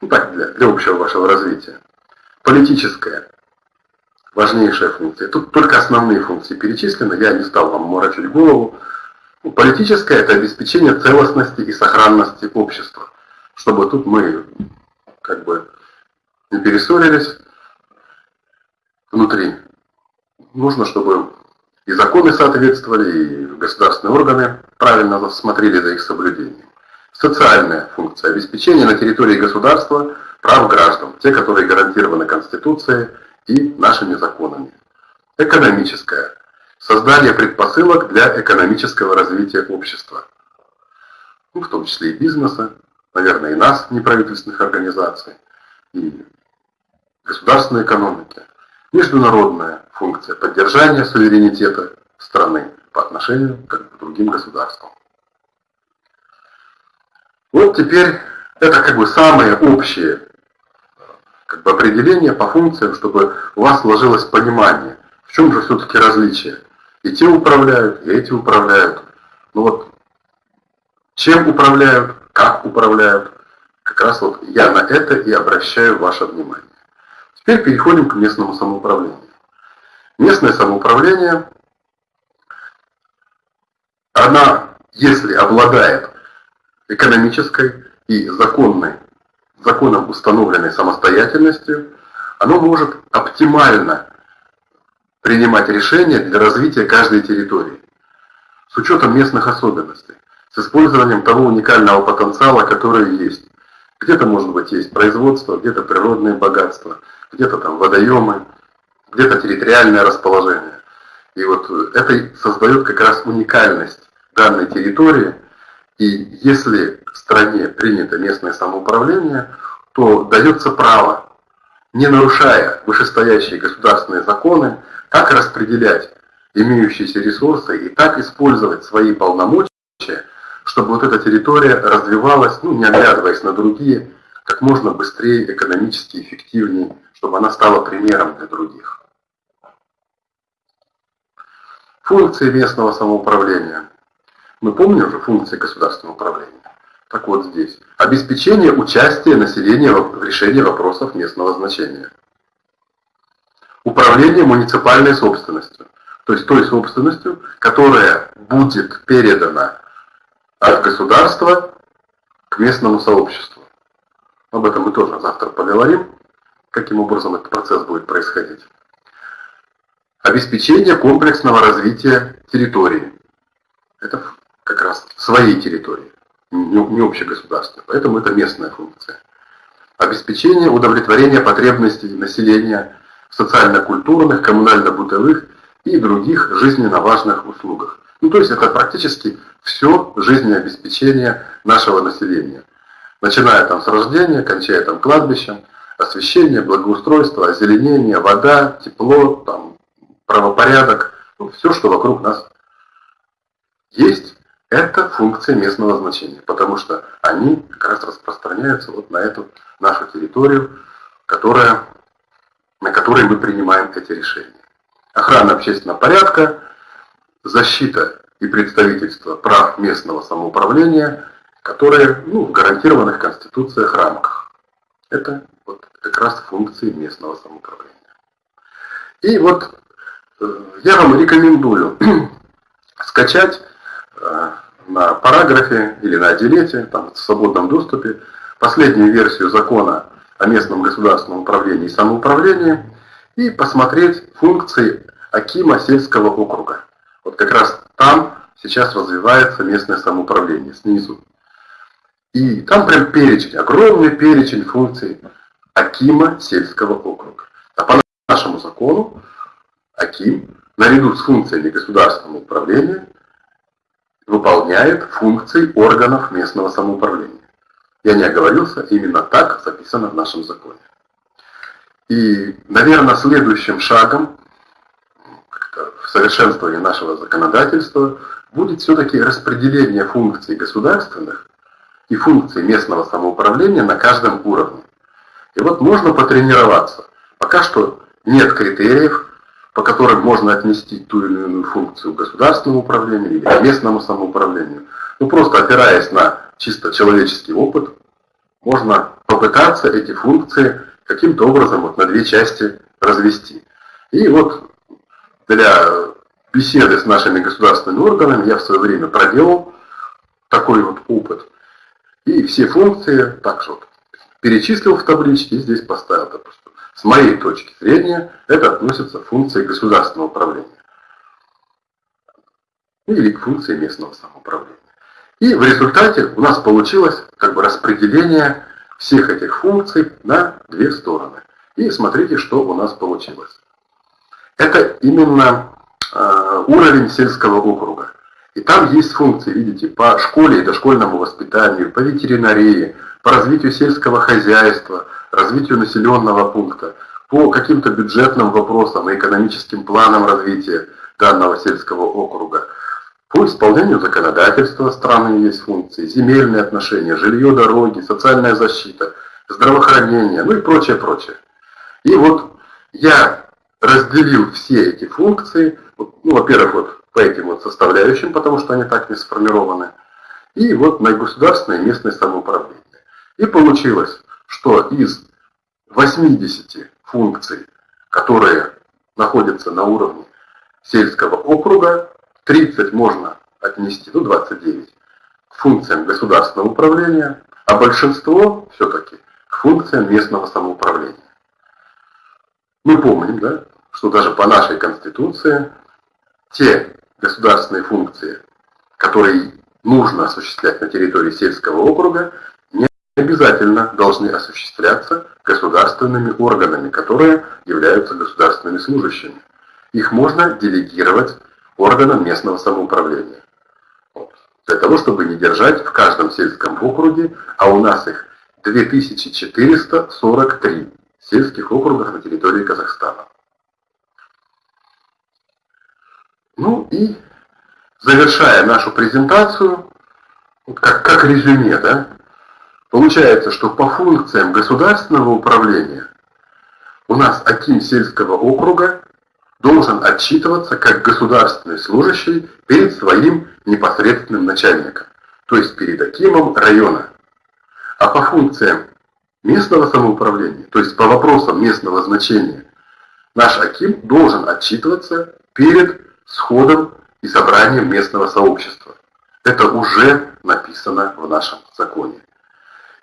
ну, так, для, для общего вашего развития. Политическая, важнейшая функция. Тут только основные функции перечислены, я не стал вам морочить голову. Ну, политическая – это обеспечение целостности и сохранности общества. Чтобы тут мы как бы не перессорились внутри. Нужно, чтобы и законы соответствовали, и государственные органы правильно смотрели за их соблюдением. Социальная функция обеспечения на территории государства прав граждан, те, которые гарантированы Конституцией и нашими законами. Экономическая. Создание предпосылок для экономического развития общества. Ну, в том числе и бизнеса, наверное, и нас, неправительственных организаций, и государственной экономики. Международная функция поддержания суверенитета страны по отношению к другим государствам. Вот теперь это как бы самое общее как бы определение по функциям, чтобы у вас сложилось понимание, в чем же все-таки различие. И те управляют, и эти управляют. Ну вот, чем управляют, как управляют, как раз вот я на это и обращаю ваше внимание. Теперь переходим к местному самоуправлению. Местное самоуправление, она, если обладает экономической и законной, законом установленной самостоятельностью, оно может оптимально принимать решения для развития каждой территории с учетом местных особенностей, с использованием того уникального потенциала, который есть. Где-то, может быть, есть производство, где-то природные богатства, где-то там водоемы, где-то территориальное расположение. И вот это создает как раз уникальность данной территории – и если в стране принято местное самоуправление, то дается право, не нарушая вышестоящие государственные законы, так распределять имеющиеся ресурсы и так использовать свои полномочия, чтобы вот эта территория развивалась, ну, не оглядываясь на другие, как можно быстрее, экономически эффективнее, чтобы она стала примером для других. Функции местного самоуправления. Мы помним уже функции государственного управления. Так вот здесь. Обеспечение участия населения в решении вопросов местного значения. Управление муниципальной собственностью. То есть той собственностью, которая будет передана от государства к местному сообществу. Об этом мы тоже завтра поговорим, каким образом этот процесс будет происходить. Обеспечение комплексного развития территории. Это как раз своей территории, не общегосударственной. Поэтому это местная функция. Обеспечение удовлетворения потребностей населения в социально-культурных, коммунально-бытовых и других жизненно важных услугах. Ну, то есть это практически все жизнеобеспечение нашего населения. Начиная там с рождения, кончая там кладбищем, освещение, благоустройство, озеленение, вода, тепло, там, правопорядок, ну, все, что вокруг нас есть, это функции местного значения, потому что они как раз распространяются вот на эту нашу территорию, которая, на которой мы принимаем эти решения. Охрана общественного порядка, защита и представительство прав местного самоуправления, которые ну, в гарантированных конституциях рамках. Это вот как раз функции местного самоуправления. И вот э, я вам рекомендую [CLEARS THROAT] скачать на параграфе или на отделете, там, в свободном доступе, последнюю версию закона о местном государственном управлении и самоуправлении и посмотреть функции Акима сельского округа. Вот как раз там сейчас развивается местное самоуправление, снизу. И там прям перечень, огромный перечень функций Акима сельского округа. А по нашему закону Аким, наряду с функциями государственного управления, выполняет функции органов местного самоуправления. Я не оговорился, именно так записано в нашем законе. И, наверное, следующим шагом в совершенствовании нашего законодательства будет все-таки распределение функций государственных и функций местного самоуправления на каждом уровне. И вот можно потренироваться. Пока что нет критериев, по которым можно отнести ту или иную функцию государственному управлению или местному самоуправлению. Ну просто опираясь на чисто человеческий опыт, можно попытаться эти функции каким-то образом вот на две части развести. И вот для беседы с нашими государственными органами я в свое время проделал такой вот опыт. И все функции также вот перечислил в табличке и здесь поставил, допустим. С моей точки зрения это относится к функции государственного управления. Или к функции местного самоуправления. И в результате у нас получилось как бы распределение всех этих функций на две стороны. И смотрите, что у нас получилось. Это именно э, уровень сельского округа. И там есть функции, видите, по школе и дошкольному воспитанию, по ветеринарии, по развитию сельского хозяйства, развитию населенного пункта, по каким-то бюджетным вопросам и экономическим планам развития данного сельского округа. По исполнению законодательства страны есть функции, земельные отношения, жилье, дороги, социальная защита, здравоохранение, ну и прочее, прочее. И вот я разделил все эти функции, ну, во-первых, вот по этим вот составляющим, потому что они так не сформированы, и вот на государственное и местное самоуправление. И получилось, что из 80 функций, которые находятся на уровне сельского округа, 30 можно отнести, ну 29, к функциям государственного управления, а большинство все-таки к функциям местного самоуправления. Мы помним, да, что даже по нашей Конституции те государственные функции, которые нужно осуществлять на территории сельского округа, обязательно должны осуществляться государственными органами, которые являются государственными служащими. Их можно делегировать органам местного самоуправления. Вот. Для того, чтобы не держать в каждом сельском округе, а у нас их 2443 сельских округах на территории Казахстана. Ну и завершая нашу презентацию, как, как резюме, да, получается, что по функциям государственного управления у нас Аким сельского округа должен отчитываться как государственный служащий перед своим непосредственным начальником, то есть перед Акимом района. А по функциям местного самоуправления, то есть по вопросам местного значения, наш Аким должен отчитываться перед сходом и собранием местного сообщества. Это уже написано в нашем законе.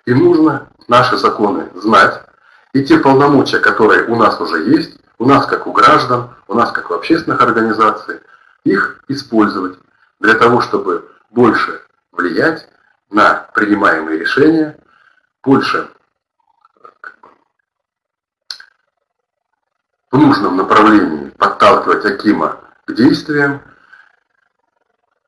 И нужно наши законы знать, и те полномочия, которые у нас уже есть, у нас как у граждан, у нас как в общественных организациях, их использовать для того, чтобы больше влиять на принимаемые решения, больше в нужном направлении подталкивать Акима к действиям.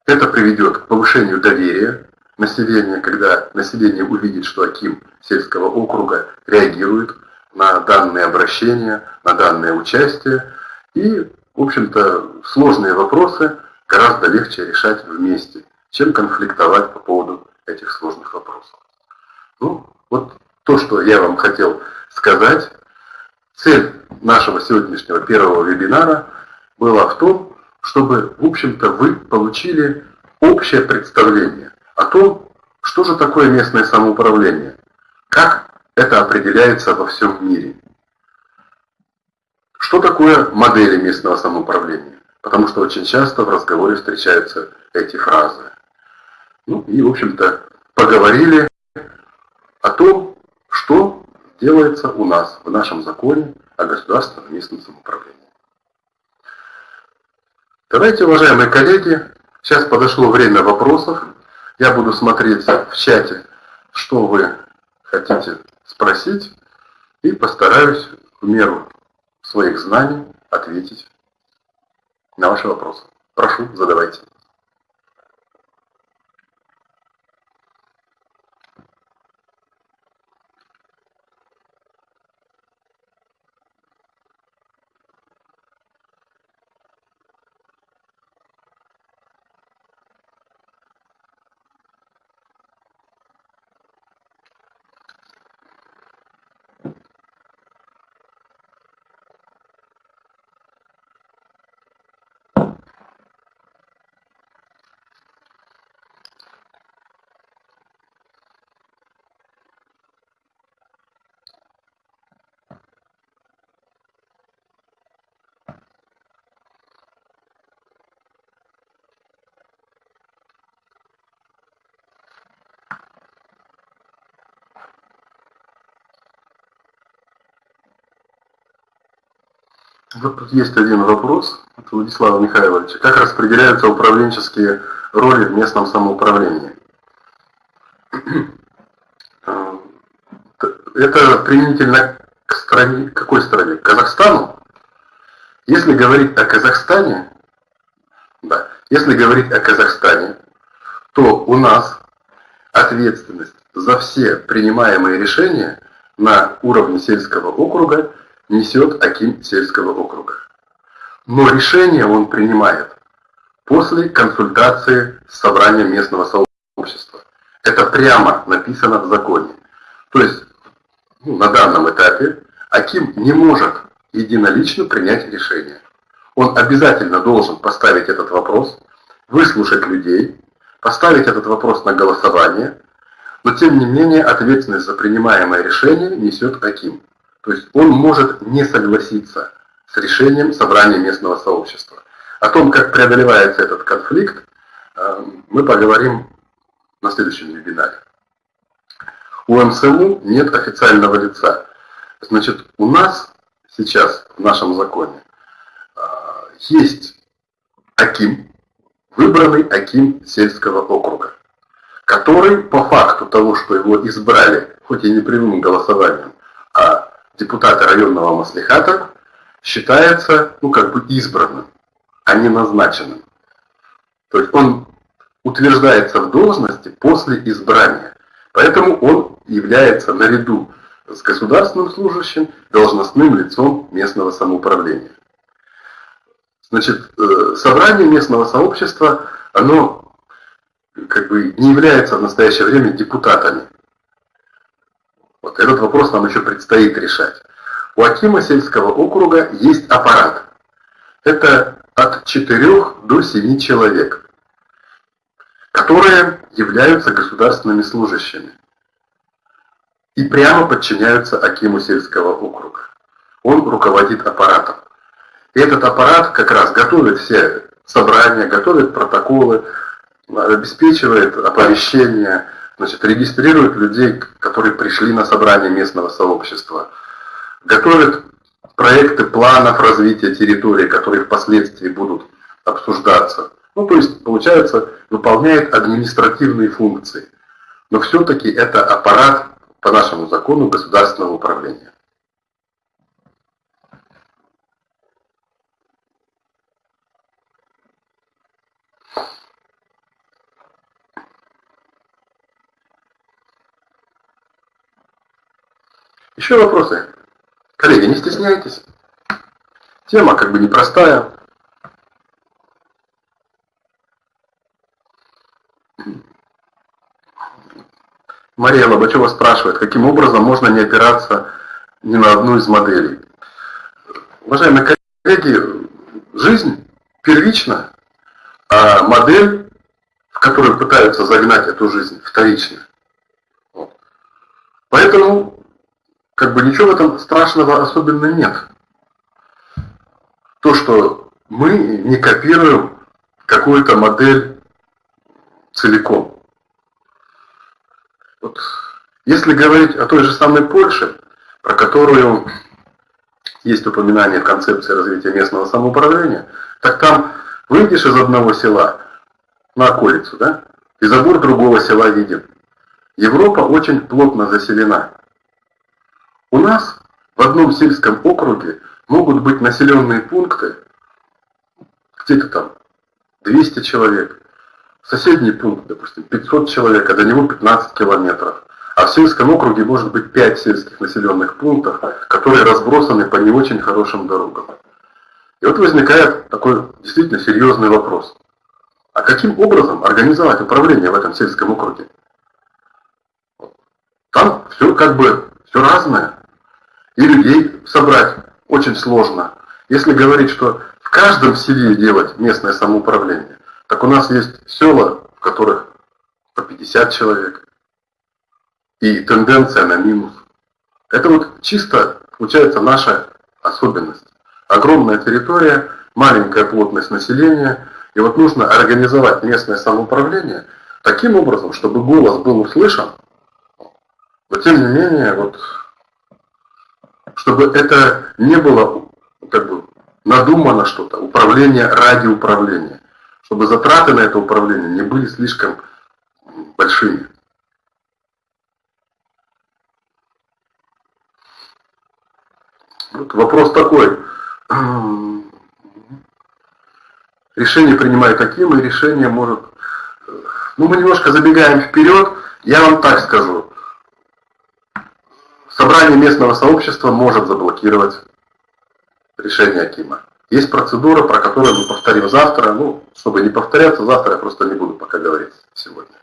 Это приведет к повышению доверия население, когда население увидит, что Аким сельского округа реагирует на данные обращения, на данное участие, и, в общем-то, сложные вопросы гораздо легче решать вместе, чем конфликтовать по поводу этих сложных вопросов. Ну, вот то, что я вам хотел сказать. Цель нашего сегодняшнего первого вебинара была в том, чтобы, в общем-то, вы получили общее представление о том, что же такое местное самоуправление, как это определяется во всем мире. Что такое модели местного самоуправления? Потому что очень часто в разговоре встречаются эти фразы. Ну и, в общем-то, поговорили о том, что делается у нас в нашем законе о государственном местном самоуправлении. Давайте, уважаемые коллеги, сейчас подошло время вопросов. Я буду смотреть в чате, что вы хотите спросить, и постараюсь в меру своих знаний ответить на ваши вопросы. Прошу, задавайте. Есть один вопрос от Владислава Михайловича. Как распределяются управленческие роли в местном самоуправлении? Это применительно к стране, какой стране? К Казахстану? Если говорить о Казахстане, да, если говорить о Казахстане, то у нас ответственность за все принимаемые решения на уровне сельского округа несет Аким сельского округа. Но решение он принимает после консультации с собранием местного сообщества. Это прямо написано в законе. То есть ну, на данном этапе Аким не может единолично принять решение. Он обязательно должен поставить этот вопрос, выслушать людей, поставить этот вопрос на голосование, но тем не менее ответственность за принимаемое решение несет Аким. То есть он может не согласиться с решением собрания местного сообщества. О том, как преодолевается этот конфликт, э, мы поговорим на следующем вебинаре. У МСУ нет официального лица. Значит, у нас сейчас в нашем законе э, есть Аким, выбранный Аким сельского округа, который по факту того, что его избрали, хоть и не прямым голосованием, депутата районного маслихата считается, ну, как бы избранным, а не назначенным. То есть он утверждается в должности после избрания. Поэтому он является наряду с государственным служащим должностным лицом местного самоуправления. Значит, э, собрание местного сообщества, оно как бы не является в настоящее время депутатами. Вот этот вопрос нам еще предстоит решать. У Акима сельского округа есть аппарат. Это от 4 до 7 человек, которые являются государственными служащими и прямо подчиняются Акиму сельского округа. Он руководит аппаратом. И этот аппарат как раз готовит все собрания, готовит протоколы, обеспечивает оповещение, значит, регистрирует людей, которые пришли на собрание местного сообщества, готовит проекты планов развития территории, которые впоследствии будут обсуждаться. Ну, то есть, получается, выполняет административные функции. Но все-таки это аппарат по нашему закону государственного управления. Еще вопросы? Коллеги, не стесняйтесь. Тема как бы непростая. Мария Лобачева спрашивает, каким образом можно не опираться ни на одну из моделей. Уважаемые коллеги, жизнь первична, а модель, в которую пытаются загнать эту жизнь, вторична. Поэтому, как бы ничего в этом страшного особенно нет. То, что мы не копируем какую-то модель целиком. Вот. Если говорить о той же самой Польше, про которую есть упоминание в концепции развития местного самоуправления, так там выйдешь из одного села на околицу, да, и забор другого села виден. Европа очень плотно заселена. У нас в одном сельском округе могут быть населенные пункты, где-то там 200 человек, соседний пункт, допустим, 500 человек, а до него 15 километров. А в сельском округе может быть 5 сельских населенных пунктов, которые разбросаны по не очень хорошим дорогам. И вот возникает такой действительно серьезный вопрос. А каким образом организовать управление в этом сельском округе? Там все как бы все разное. И людей собрать очень сложно. Если говорить, что в каждом селе делать местное самоуправление, так у нас есть села, в которых по 50 человек, и тенденция на минус. Это вот чисто, получается, наша особенность. Огромная территория, маленькая плотность населения, и вот нужно организовать местное самоуправление таким образом, чтобы голос был услышан, но тем не менее, вот, чтобы это не было как бы надумано что-то, управление ради управления, чтобы затраты на это управление не были слишком большими. Вот вопрос такой. Решение принимаю таким, и решение может... Ну, мы немножко забегаем вперед. Я вам так скажу. Собрание местного сообщества может заблокировать решение Акима. Есть процедура, про которую мы повторим завтра. Ну, чтобы не повторяться, завтра я просто не буду пока говорить сегодня.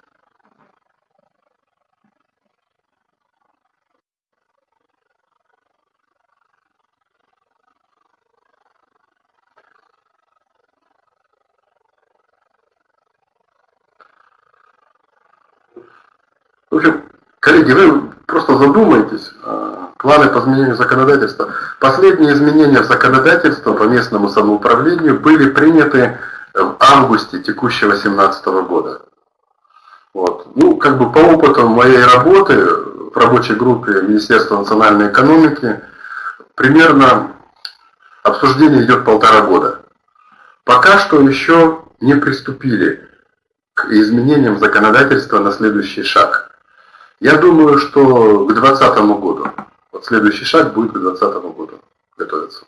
В общем, коллеги, вы просто задумайтесь, планы по изменению законодательства. Последние изменения в законодательство по местному самоуправлению были приняты в августе текущего 2017 года. Вот. Ну, как бы по опыту моей работы в рабочей группе Министерства национальной экономики, примерно обсуждение идет полтора года. Пока что еще не приступили к изменениям законодательства на следующий шаг – я думаю, что к 2020 году, вот следующий шаг будет к 2020 году готовиться.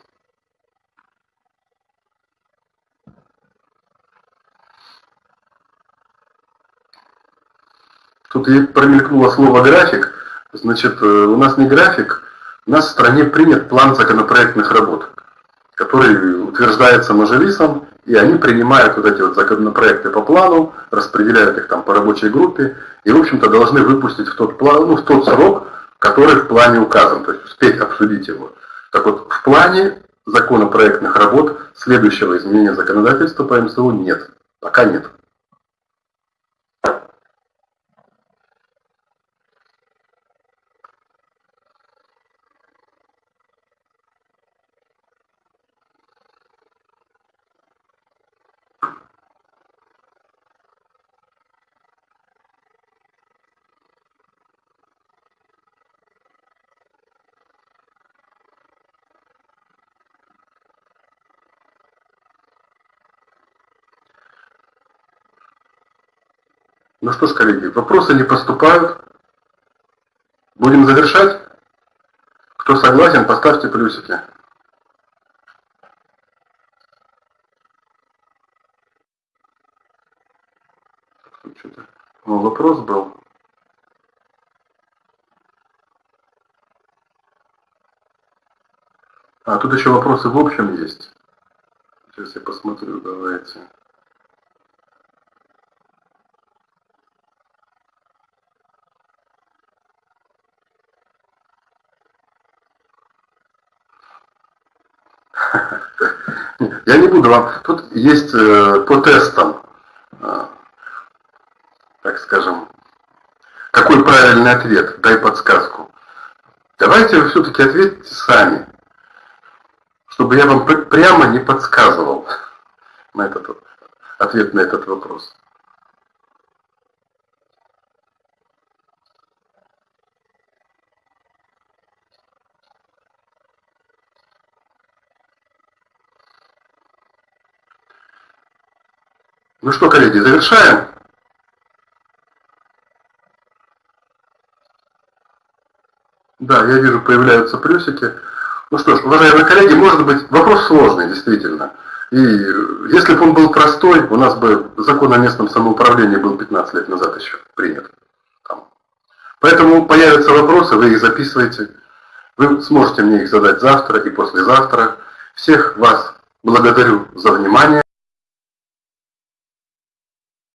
Тут промелькнуло слово «график». Значит, э, у нас не график, у нас в стране принят план законопроектных работ, который утверждается Мажилисом и они принимают вот эти вот законопроекты по плану, распределяют их там по рабочей группе, и, в общем-то, должны выпустить в тот, план, ну, в тот срок, который в плане указан, то есть успеть обсудить его. Так вот, в плане законопроектных работ следующего изменения законодательства по МСУ нет. Пока нет. Ну что ж, коллеги, вопросы не поступают. Будем завершать. Кто согласен, поставьте плюсики. Ну, вопрос был. А, тут еще вопросы в общем есть. Сейчас я посмотрю, давайте. Я не буду вам... Тут есть э, по тестам, э, так скажем, какой правильный ответ, дай подсказку. Давайте вы все-таки ответьте сами, чтобы я вам прямо не подсказывал на этот ответ на этот вопрос. Ну что, коллеги, завершаем. Да, я вижу, появляются плюсики. Ну что ж, уважаемые коллеги, может быть, вопрос сложный, действительно. И если бы он был простой, у нас бы закон о местном самоуправлении был 15 лет назад еще принят. Поэтому появятся вопросы, вы их записываете. Вы сможете мне их задать завтра и послезавтра. Всех вас благодарю за внимание.